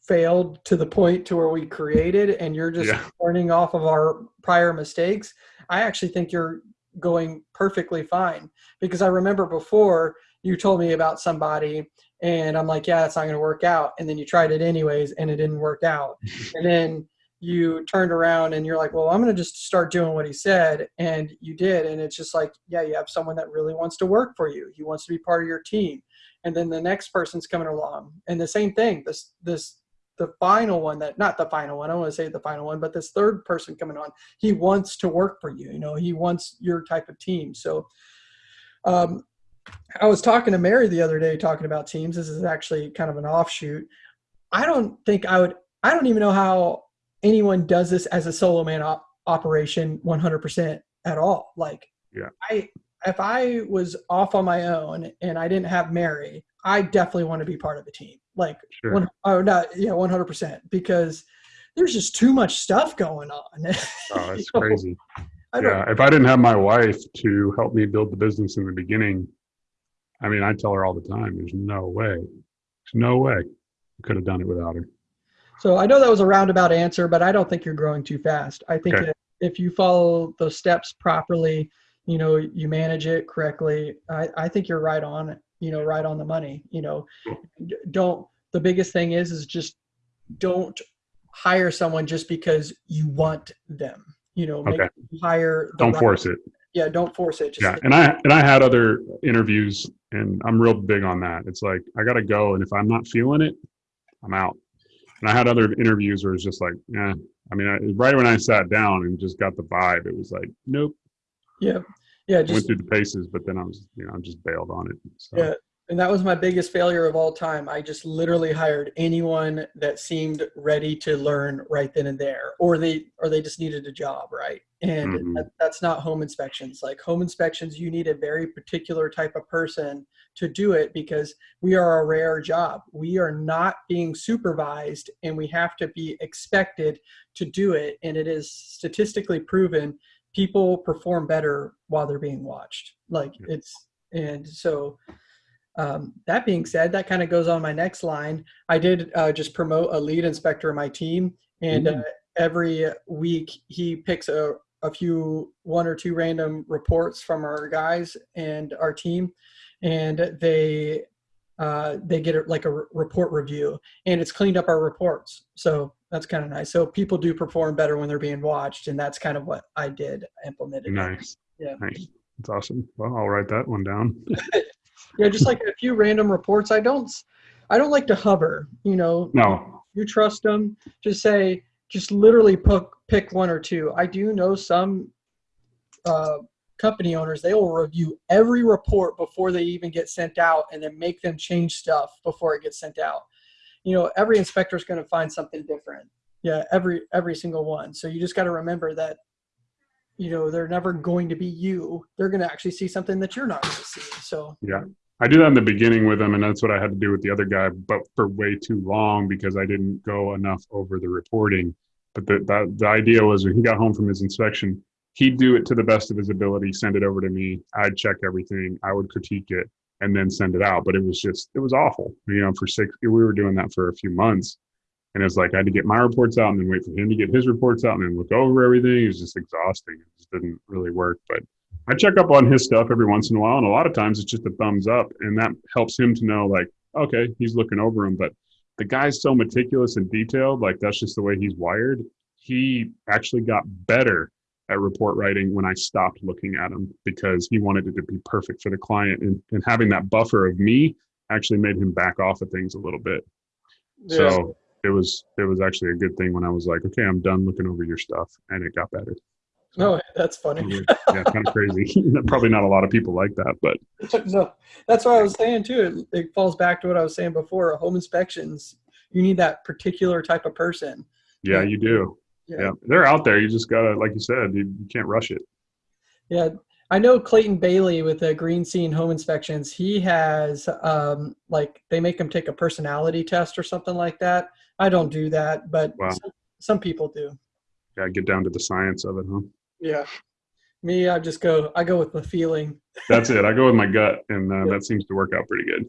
failed to the point to where we created and you're just yeah. learning off of our prior mistakes i actually think you're going perfectly fine. Because i remember before you told me about somebody and I'm like, yeah, it's not going to work out. And then you tried it anyways, and it didn't work out. and then you turned around and you're like, well, I'm going to just start doing what he said, and you did. And it's just like, yeah, you have someone that really wants to work for you. He wants to be part of your team. And then the next person's coming along, and the same thing. This this the final one that not the final one. I don't want to say the final one, but this third person coming on, he wants to work for you. You know, he wants your type of team. So um, I was talking to Mary the other day talking about teams. This is actually kind of an offshoot. I don't think I would, I don't even know how anyone does this as a solo man op- operation 100% at all. Like, yeah. I, if I was off on my own and I didn't have Mary, I definitely want to be part of the team. Like, sure. one, oh, not, yeah, 100% because there's just too much stuff going on. Oh, that's crazy. yeah. If I didn't have my wife to help me build the business in the beginning, I mean, I tell her all the time, there's no way, there's no way I could have done it without her. So I know that was a roundabout answer, but I don't think you're growing too fast. I think okay. if you follow the steps properly, you know, you manage it correctly, I, I think you're right on it, you know, right on the money, you know, don't, the biggest thing is, is just don't hire someone just because you want them, you know, okay. hire. Don't right force it yeah don't force it Just yeah and i and i had other interviews and i'm real big on that it's like i gotta go and if i'm not feeling it i'm out and i had other interviews where it's just like yeah i mean I, right when i sat down and just got the vibe it was like nope yeah yeah just, went through the paces but then i was you know i just bailed on it so. yeah and that was my biggest failure of all time. I just literally hired anyone that seemed ready to learn right then and there, or they or they just needed a job, right? And Mhm. that, that's not home inspections. Like home inspections, you need a very particular type of person to do it because we are a rare job. We are not being supervised, and we have to be expected to do it. And it is statistically proven people perform better while they're being watched. Like Yeah. it's and so um, that being said, that kind of goes on my next line. I did uh, just promote a lead inspector in my team, and uh, every week he picks a, a few, one or two random reports from our guys and our team, and they uh, they get a, like a re- report review, and it's cleaned up our reports. So that's kind of nice. So people do perform better when they're being watched, and that's kind of what I did implemented. Nice. Yeah. Nice. That's awesome. Well, I'll write that one down. Yeah, just like a few random reports. I don't, I don't like to hover. You know, No. you trust them. Just say, just literally pick pick one or two. I do know some uh, company owners. They will review every report before they even get sent out, and then make them change stuff before it gets sent out. You know, every inspector is going to find something different. Yeah, every every single one. So you just got to remember that. You know, they're never going to be you. They're going to actually see something that you're not going to see. So I do that in the beginning with him, and that's what I had to do with the other guy, but for way too long because I didn't go enough over the reporting. But the, the, the idea was when he got home from his inspection, he'd do it to the best of his ability, send it over to me. I'd check everything, I would critique it, and then send it out. But it was just, it was awful. You know, for six, we were doing that for a few months. And it's like I had to get my reports out and then wait for him to get his reports out and then look over everything. It was just exhausting. It just didn't really work. But I check up on his stuff every once in a while, and a lot of times it's just a thumbs up, and that helps him to know, like, okay, he's looking over him. But the guy's so meticulous and detailed, like that's just the way he's wired. He actually got better at report writing when I stopped looking at him because he wanted it to be perfect for the client, and, and having that buffer of me actually made him back off of things a little bit. So it was it was actually a good thing when I was like, okay, I'm done looking over your stuff, and it got better. No, that's funny. yeah, kind of crazy. Probably not a lot of people like that, but no, that's what I was saying too. It, it falls back to what I was saying before. Home inspections, you need that particular type of person. yeah, Yeah. you do. Yeah. they're out there. You just gotta, like you said, you, you can't rush it. Yeah, I know Clayton Bailey with the Green Scene Home Inspections. He has um, like they make him take a personality test or something like that. I don't do that, but Wow. some, some people do. Yeah, get down to the science of it, huh? Yeah, me, I just go. I go with the feeling, That's it. I go with my gut, and uh, Yeah. that seems to work out pretty good.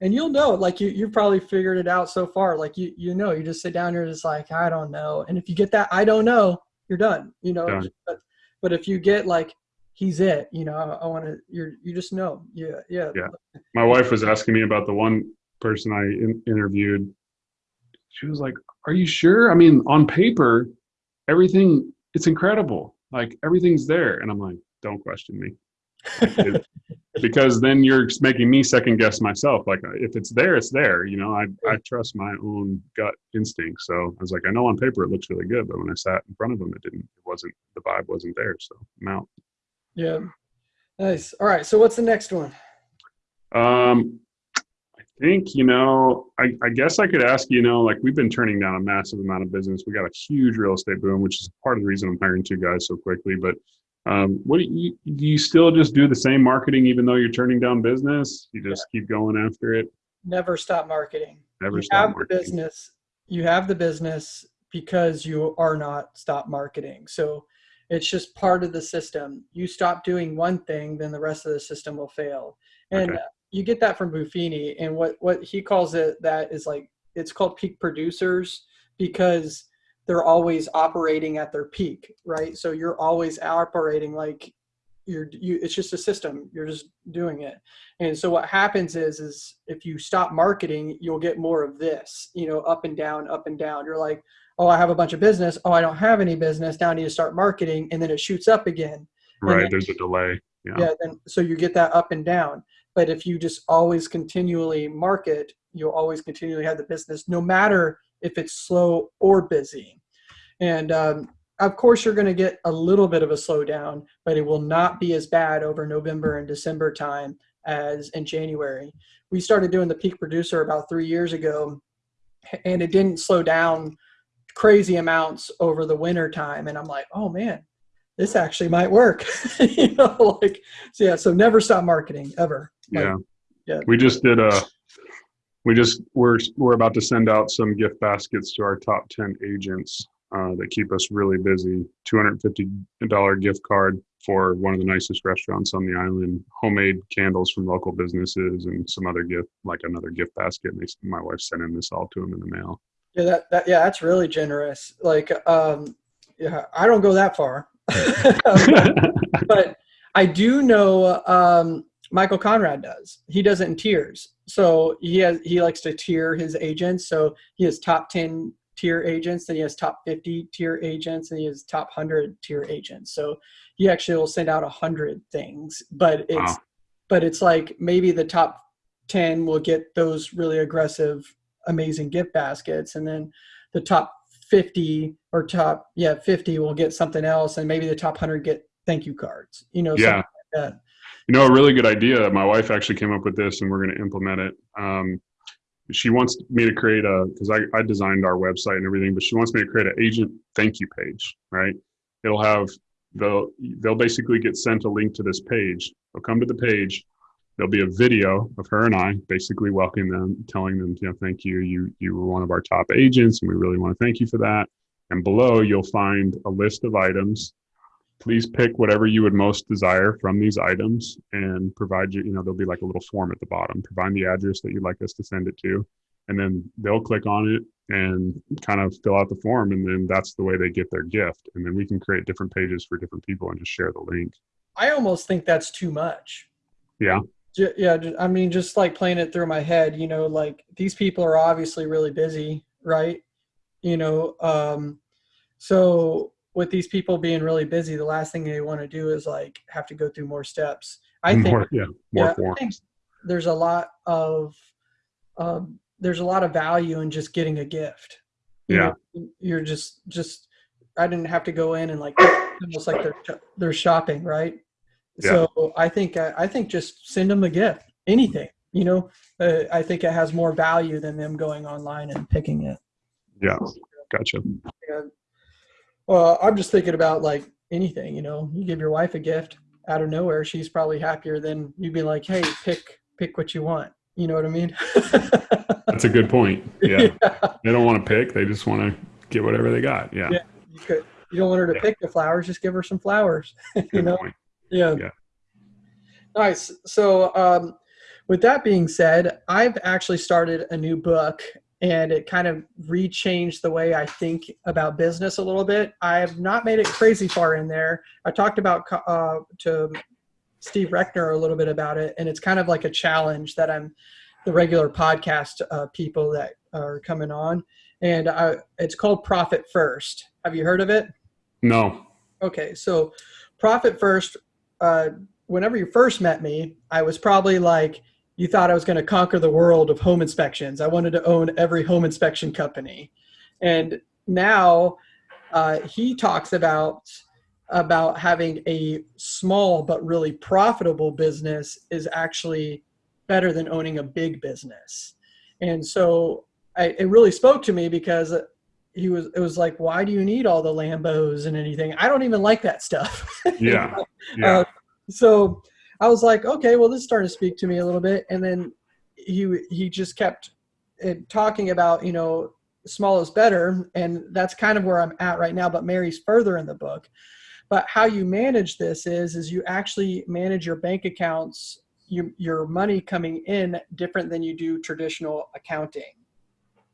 and you'll know. Like you, you've probably figured it out so far. Like you, you know, you just sit down here, just like I don't know. And if you get that, I don't know, you're done. You know. Done. But, but if you get like he's it, you know, I, I want to. You're you just know. Yeah, yeah. Yeah. My wife was asking me about the one person I in- interviewed. She was like, "Are you sure? I mean, on paper, everything it's incredible. Like everything's there." And I'm like, "Don't question me." Because then you're making me second guess myself. Like if it's there, it's there. You know, I I trust my own gut instinct. So I was like, I know on paper it looks really good, but when I sat in front of them, it didn't. It wasn't. The vibe wasn't there. So I'm out. Yeah. Nice. All right. So what's the next one? Um, think you know. I I guess I could ask you know, like we've been turning down a massive amount of business. We got a huge real estate boom, which is part of the reason I'm hiring two guys so quickly. But um, what do you do? You still just do the same marketing even though you're turning down business? You just keep going after it. Never stop marketing. Never you stop have marketing. the business. You have the business because you are not stop marketing. So it's just part of the system. You stop doing one thing, then the rest of the system will fail. And Okay. You get that from Buffini. And what what he calls it that is like it's called peak producers because they're always operating at their peak, right? So you're always operating like you're you it's just a system you're just doing it and so what happens is is if you stop marketing you'll get more of this you know up and down up and down you're like oh i have a bunch of business oh i don't have any business now i need to start marketing and then it shoots up again Right. then- There's a delay. Yeah. yeah then so you get that up and down but if you just always continually market you'll always continually have the business no matter if it's slow or busy and um, of course you're going to get a little bit of a slowdown but it will not be as bad over november and december time as in January. We started doing the peak producer about three years ago, and it didn't slow down crazy amounts over the winter time. And I'm like, oh man, this actually might work. you know, like so yeah. So never stop marketing ever. Like, yeah. yeah. We just did a. We just we're we're about to send out some gift baskets to our top ten agents uh, that keep us really busy. Two hundred fifty dollar gift card for one of the nicest restaurants on the island. Homemade candles from local businesses and some other gift like another gift basket. And they, my wife sent sending this all to them in the mail. Yeah, that, that yeah, that's really generous. Like, um, yeah, I don't go that far, but I do know um, Michael Conrad does. He does it in tiers. So he has he likes to tier his agents. So he has top ten tier agents, then he has top fifty tier agents, and he has top hundred tier agents. So he actually will send out a hundred things, but it's Wow. but it's like maybe the top ten will get those really aggressive amazing gift baskets and then the top 50 or top yeah 50 will get something else and maybe the top 100 get thank you cards you know Yeah. something like that You know, a really good idea. My wife actually came up with this, and we're going to implement it. Um, she wants me to create a because I, I designed our website and everything, but she wants me to create an agent thank you page. Right? It'll have they'll they'll basically get sent a link to this page. They'll come to the page. There'll be a video of her and I basically welcoming them, telling them, you know, thank you. You you were one of our top agents, and we really want to thank you for that. And below, you'll find a list of items please pick whatever you would most desire from these items and provide you, you know, there'll be like a little form at the bottom. Provide the address that you'd like us to send it to. And then they'll click on it and kind of fill out the form. And then that's the way they get their gift. And then we can create different pages for different people and just share the link. i almost think that's too much Yeah. Yeah i mean just like playing it through my head you know like these people are obviously really busy right you know um so with these people being really busy the last thing they want to do is like have to go through more steps i think more, yeah, more yeah, I think there's a lot of um, there's a lot of value in just getting a gift. You Yeah. know, you're just just I didn't have to go in and like almost like they're they're shopping, right? Yeah. So I think I, I think just send them a gift, anything. You know, uh, I think it has more value than them going online and picking it. Yeah. Gotcha. And, well, I'm just thinking about like anything. You know, you give your wife a gift out of nowhere, she's probably happier than you'd be like, "Hey, pick pick what you want." You know what I mean? That's a good point. Yeah. They don't want to pick. They just want to get whatever they got. Yeah. Yeah. You, could, you don't want her to Yeah. pick the flowers, just give her some flowers. you know? point. Yeah. Yeah. Nice. So, um, with that being said, I've actually started a new book and it kind of rechanged the way I think about business a little bit. I have not made it crazy far in there. I talked about uh, to Steve Reckner a little bit about it, and it's kind of like a challenge that I'm the regular podcast uh, people that are coming on, and I, it's called Profit First. Have you heard of it? No. Okay, so profit first. Uh, whenever you first met me, I was probably like, you thought I was going to conquer the world of home inspections. I wanted to own every home inspection company, and now uh, he talks about about having a small but really profitable business is actually better than owning a big business. And so I, it really spoke to me because he was it was like why do you need all the lambos and anything i don't even like that stuff Yeah. Yeah. Uh, so i was like okay well this started to speak to me a little bit. And then he he just kept uh, talking about you know small is better. And that's kind of where i'm at right now but mary's further in the book. But how you manage this is is you actually manage your bank accounts your, your money coming in different than you do traditional accounting.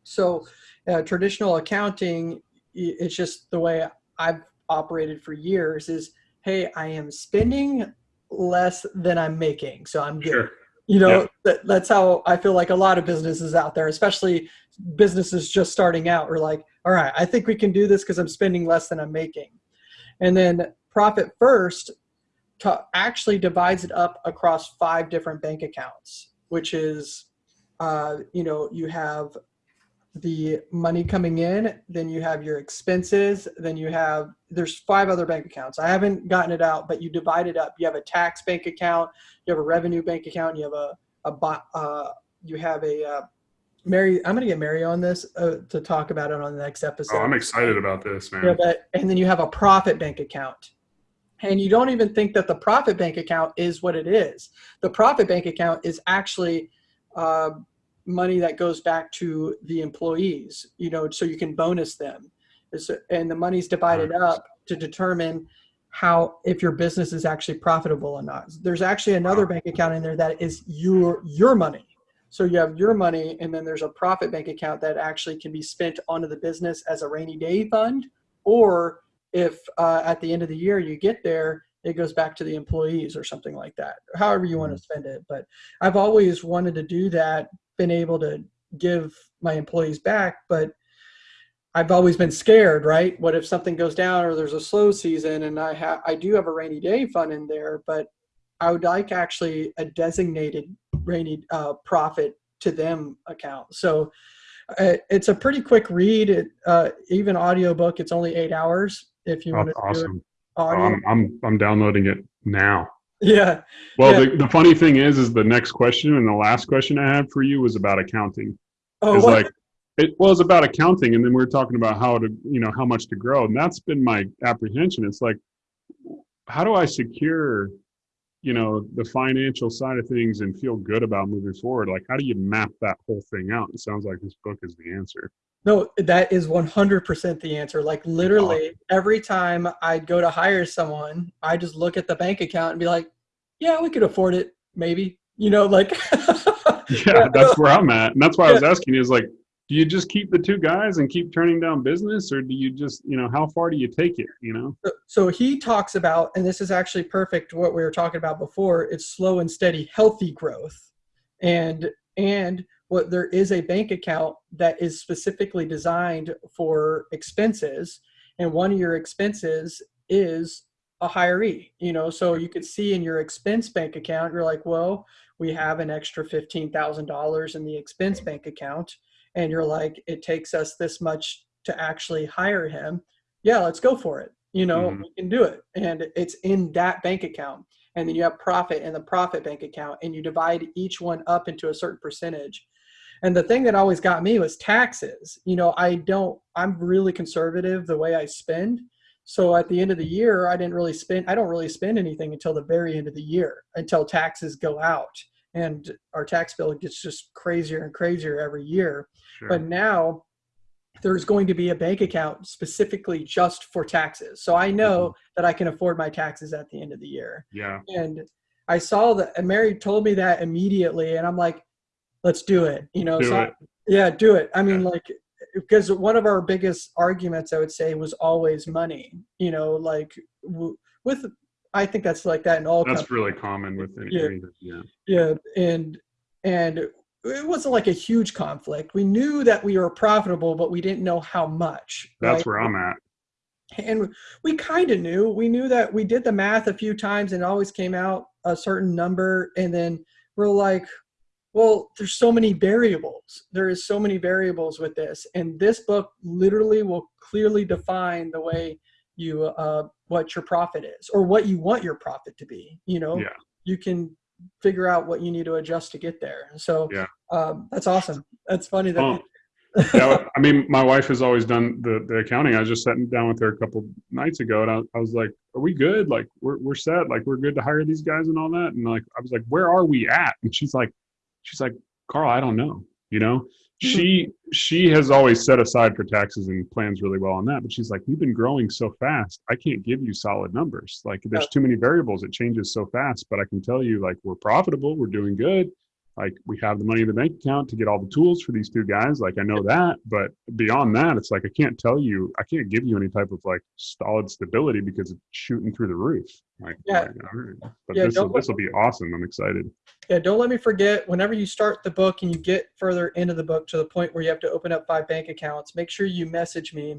So uh, traditional accounting it's just the way i've operated for years is hey i am spending less than i'm making so i'm good Sure. you know Yeah. that, that's how i feel like a lot of businesses out there especially businesses just starting out are like all right i think we can do this because i'm spending less than i'm making and then profit first to actually divides it up across five different bank accounts which is uh, you know you have the money coming in, then you have your expenses, then you have there's five other bank accounts. I haven't gotten it out, but you divide it up. You have a tax bank account, you have a revenue bank account, you have a a uh, you have a uh, Mary. I'm gonna get Mary on this uh, to talk about it on the next episode. Oh, I'm excited about this, man. Yeah, but, and then you have a profit bank account. And you don't even think that the profit bank account is what it is. The profit bank account is actually uh, money that goes back to the employees, you know, so you can bonus them. It's- And the money's divided up to determine how if your business is actually profitable or not. There's actually another bank account in there that is your your money. So you have your money, and then there's a profit bank account that actually can be spent onto the business as a rainy day fund, or if uh, at the end of the year you get there, it goes back to the employees or something like that. However you want to spend it. But I've always wanted to do that, been able to give my employees back, but I've always been scared, right? What if something goes down or there's a slow season and I have I do have a rainy day fund in there, but I would like actually a designated rainy uh, profit to them account. So uh, it's a pretty quick read. It, uh, even audiobook, it's only eight hours if you want to do it awesome. Oh, audio. I'm, I'm I'm downloading it now. Yeah. Well, Yeah. the, the funny thing is, is the next question and the last question I had for you was about accounting. Oh, It's like it was about accounting, and then we were talking about how to, you know, how much to grow, and that's been my apprehension. It's like, how do I secure, you know, the financial side of things and feel good about moving forward? Like, how do you map that whole thing out? It sounds like this book is the answer. No, that is 100% the answer. Like literally every time I'd go to hire someone, I just look at the bank account and be like, yeah, we could afford it. Maybe, you know, like, Yeah, that's where I'm at, and that's why I was asking. Is like, do you just keep the two guys and keep turning down business, or do you just, you know, how far do you take it? You know? so he talks about, and this is actually perfect what we were talking about before. It's slow and steady, healthy growth, and and what there is a bank account that is specifically designed for expenses, and one of your expenses is a hiree. You know, so you could see in your expense bank account, you're like, well, we have an extra fifteen thousand dollars in the expense bank account, and you're like, it takes us this much to actually hire him. Yeah, let's go for it you know Mhm. we can do it and it's in that bank account and then you have profit in the profit bank account and you divide each one up into a certain percentage and the thing that always got me was taxes you know i don't i'm really conservative the way i spend so at the end of the year i didn't really spend i don't really spend anything until the very end of the year until taxes go out and our tax bill gets just crazier and crazier every year Sure. but now there's going to be a bank account specifically just for taxes. So I know mm-hmm. that I can afford my taxes at the end of the year. yeah. And I saw that and Mary told me that immediately and I'm like, let's do it. You know, Do so it. yeah, do it. I mean Yeah. like because one of our biggest arguments I would say was always money, you know, like w- with I think that's like that in all That's companies. really common with any, Yeah. yeah. Yeah, and and it wasn't like a huge conflict. We knew that we were profitable, but we didn't know how much. That's right? where I'm at. and we kind of knew. We knew that we did the math a few times and it always came out a certain number, and then we're like, well, there's so many variables. There is so many variables with this, and this book literally will clearly define the way you uh, what your profit is or what you want your profit to be. You know, Yeah. you can figure out what you need to adjust to get there. So Yeah. um, that's awesome. That's funny that. Yeah, I mean, my wife has always done the, the accounting. I was just sitting down with her a couple nights ago, and I, I was like, "Are we good? Like, we're we're set. Like, we're good to hire these guys and all that." And like, I was like, "Where are we at?" And she's like, "She's like, Carl, I don't know. You know, mm-hmm. she she has always set aside for taxes and plans really well on that. But she's like, we've been growing so fast, I can't give you solid numbers. Like, there's too many variables. It changes so fast. But I can tell you, like, we're profitable. We're doing good like we have the money in the bank account to get all the tools for these two guys like i know that but beyond that it's like i can't tell you i can't give you any type of like solid stability because it's shooting through the roof like, Yeah. like, all right. but Yeah, this will this will be awesome i'm excited Yeah, don't let me forget. Whenever you start the book and you get further into the book to the point where you have to open up five bank accounts, make sure you message me.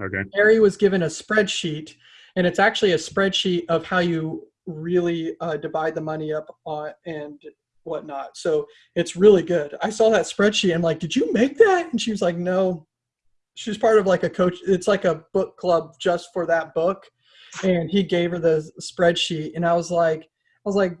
okay Harry was given a spreadsheet, and it's actually a spreadsheet of how you really uh, divide the money up on and whatnot. So it's really good. I saw that spreadsheet. I'm like, did you make that? And she was like, no. She's part of like a coach. It's like a book club just for that book. And he gave her the spreadsheet, and I was like, I was like,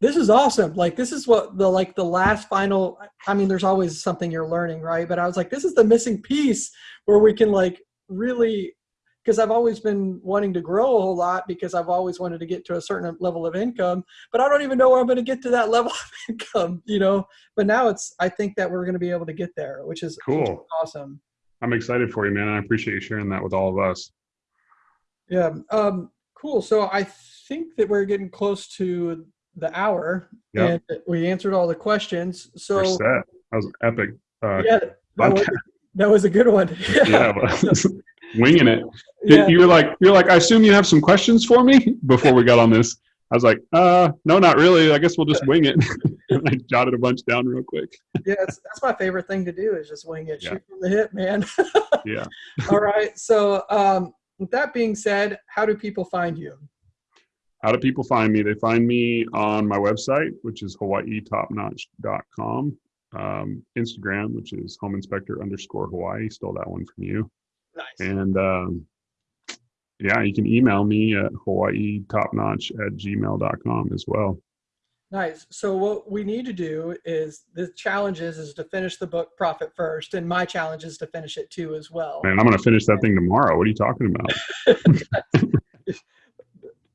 this is awesome. Like this is what the like the last final. I mean, there's always something you're learning, right? But I was like, this is the missing piece where we can like really because I've always been wanting to grow a whole lot because I've always wanted to get to a certain level of income, but I don't even know where I'm going to get to that level of income, you know. But now it's I think that we're going to be able to get there, which is Cool. which is awesome. I'm excited for you, man. I appreciate you sharing that with all of us. Yeah. Um, cool. So I think that we're getting close to the hour, Yep. and we answered all the questions. We're So set. That was epic. Uh, yeah, that was, that was a good one. yeah, but- winging it. Yeah. You were like, you're like, I assume you have some questions for me before we got on this. I was like, uh, no, not really. I guess we'll just wing it. and I jotted a bunch down real quick. yeah, it's, that's my favorite thing to do is just wing it, Yeah. shoot from the hip, man. Yeah. All right. So, um, with that being said, how do people find you? How do people find me? They find me on my website, which is hawaiitopnotch.com. Um, Instagram, which is home inspector underscore Hawaii. Stole that one from you. Nice. And um, yeah, you can email me at hawaiitopnotch at gmail.com as well. Nice. So what we need to do is the challenge is, is to finish the book Profit First, and my challenge is to finish it too as well. Man, I'm going to finish that thing tomorrow. What are you talking about?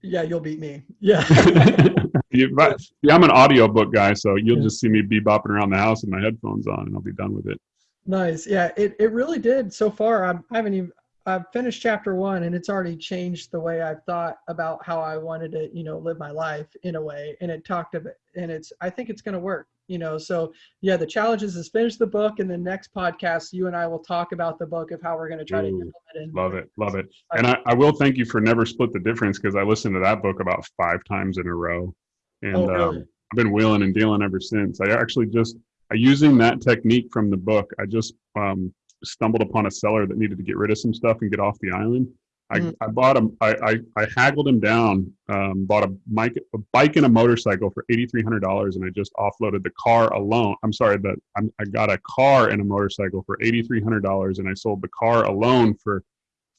Yeah, you'll beat me. Yeah. You- but- yeah, I'm an audiobook guy, so you'll Yeah. just see me be bopping around the house with my headphones on, and I'll be done with it. Nice. Yeah, it, it really did so far. I'm, I haven't even I've finished chapter one, and it's already changed the way I've thought about how I wanted to, you know, live my life in a way. And it talked about, it. and it's I think it's going to work. You know, so yeah, the challenge is is finish the book, and the next podcast, you and I will talk about the book of how we're going to try to implement it. Love it, love it. And I, I will thank you for never split the difference because I listened to that book about five times in a row, and Oh, really? um, I've been wheeling and dealing ever since. I actually just using that technique from the book. I just um, stumbled upon a seller that needed to get rid of some stuff and get off the island. I, Mhm. I bought him. I, I, I haggled him down. Um, bought a bike, a bike and a motorcycle for eighty three hundred dollars, and I just offloaded the car alone. I'm sorry that I'm, I got a car and a motorcycle for eighty three hundred dollars, and I sold the car alone for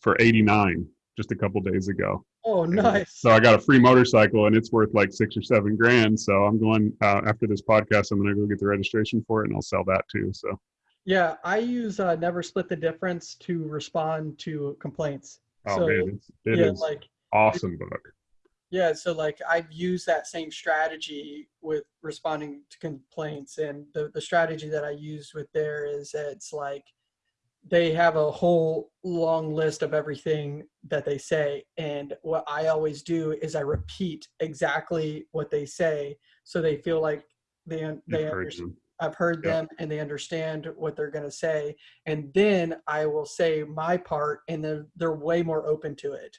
for eighty nine just a couple days ago. Oh, nice. So I got a free motorcycle, and it's worth like six or seven grand. So I'm going uh, after this podcast. I'm going to go get the registration for it, and I'll sell that too. So Yeah, I use uh, Never Split the Difference to respond to complaints. oh so man, it's, it yeah, is like awesome book. yeah, so like I've used that same strategy with responding to complaints, and the the strategy that I used with there is it's like they have a whole long list of everything that they say, and what I always do is I repeat exactly what they say, so they feel like they they Encourage understand. them. I've heard Yeah. them and they understand what they're going to say. And then I will say my part and they're, they're way more open to it.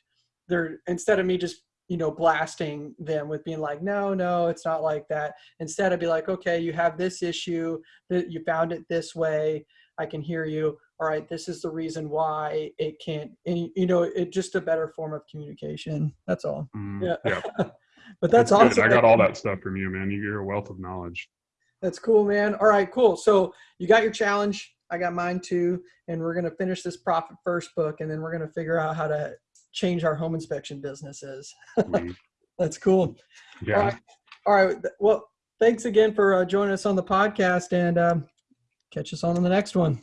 They're instead of me just, you know, blasting them with being like, no, no, it's not like that. Instead I'd be like, okay, you have this issue that you found it this way. I can hear you. All right. This is the reason why it can't, and you know, it just a better form of communication. That's all. Mm, Yeah. yeah. but that's good. awesome. I got all that stuff from you, man. You're a wealth of knowledge. That's cool, man. All right, cool. So you got your challenge. I got mine too. And we're going to finish this profit first book and then we're going to figure out how to change our home inspection businesses. Mm, That's cool. yeah. All right. All right. Well, thanks again for uh, joining us on the podcast and um, catch us on the next one.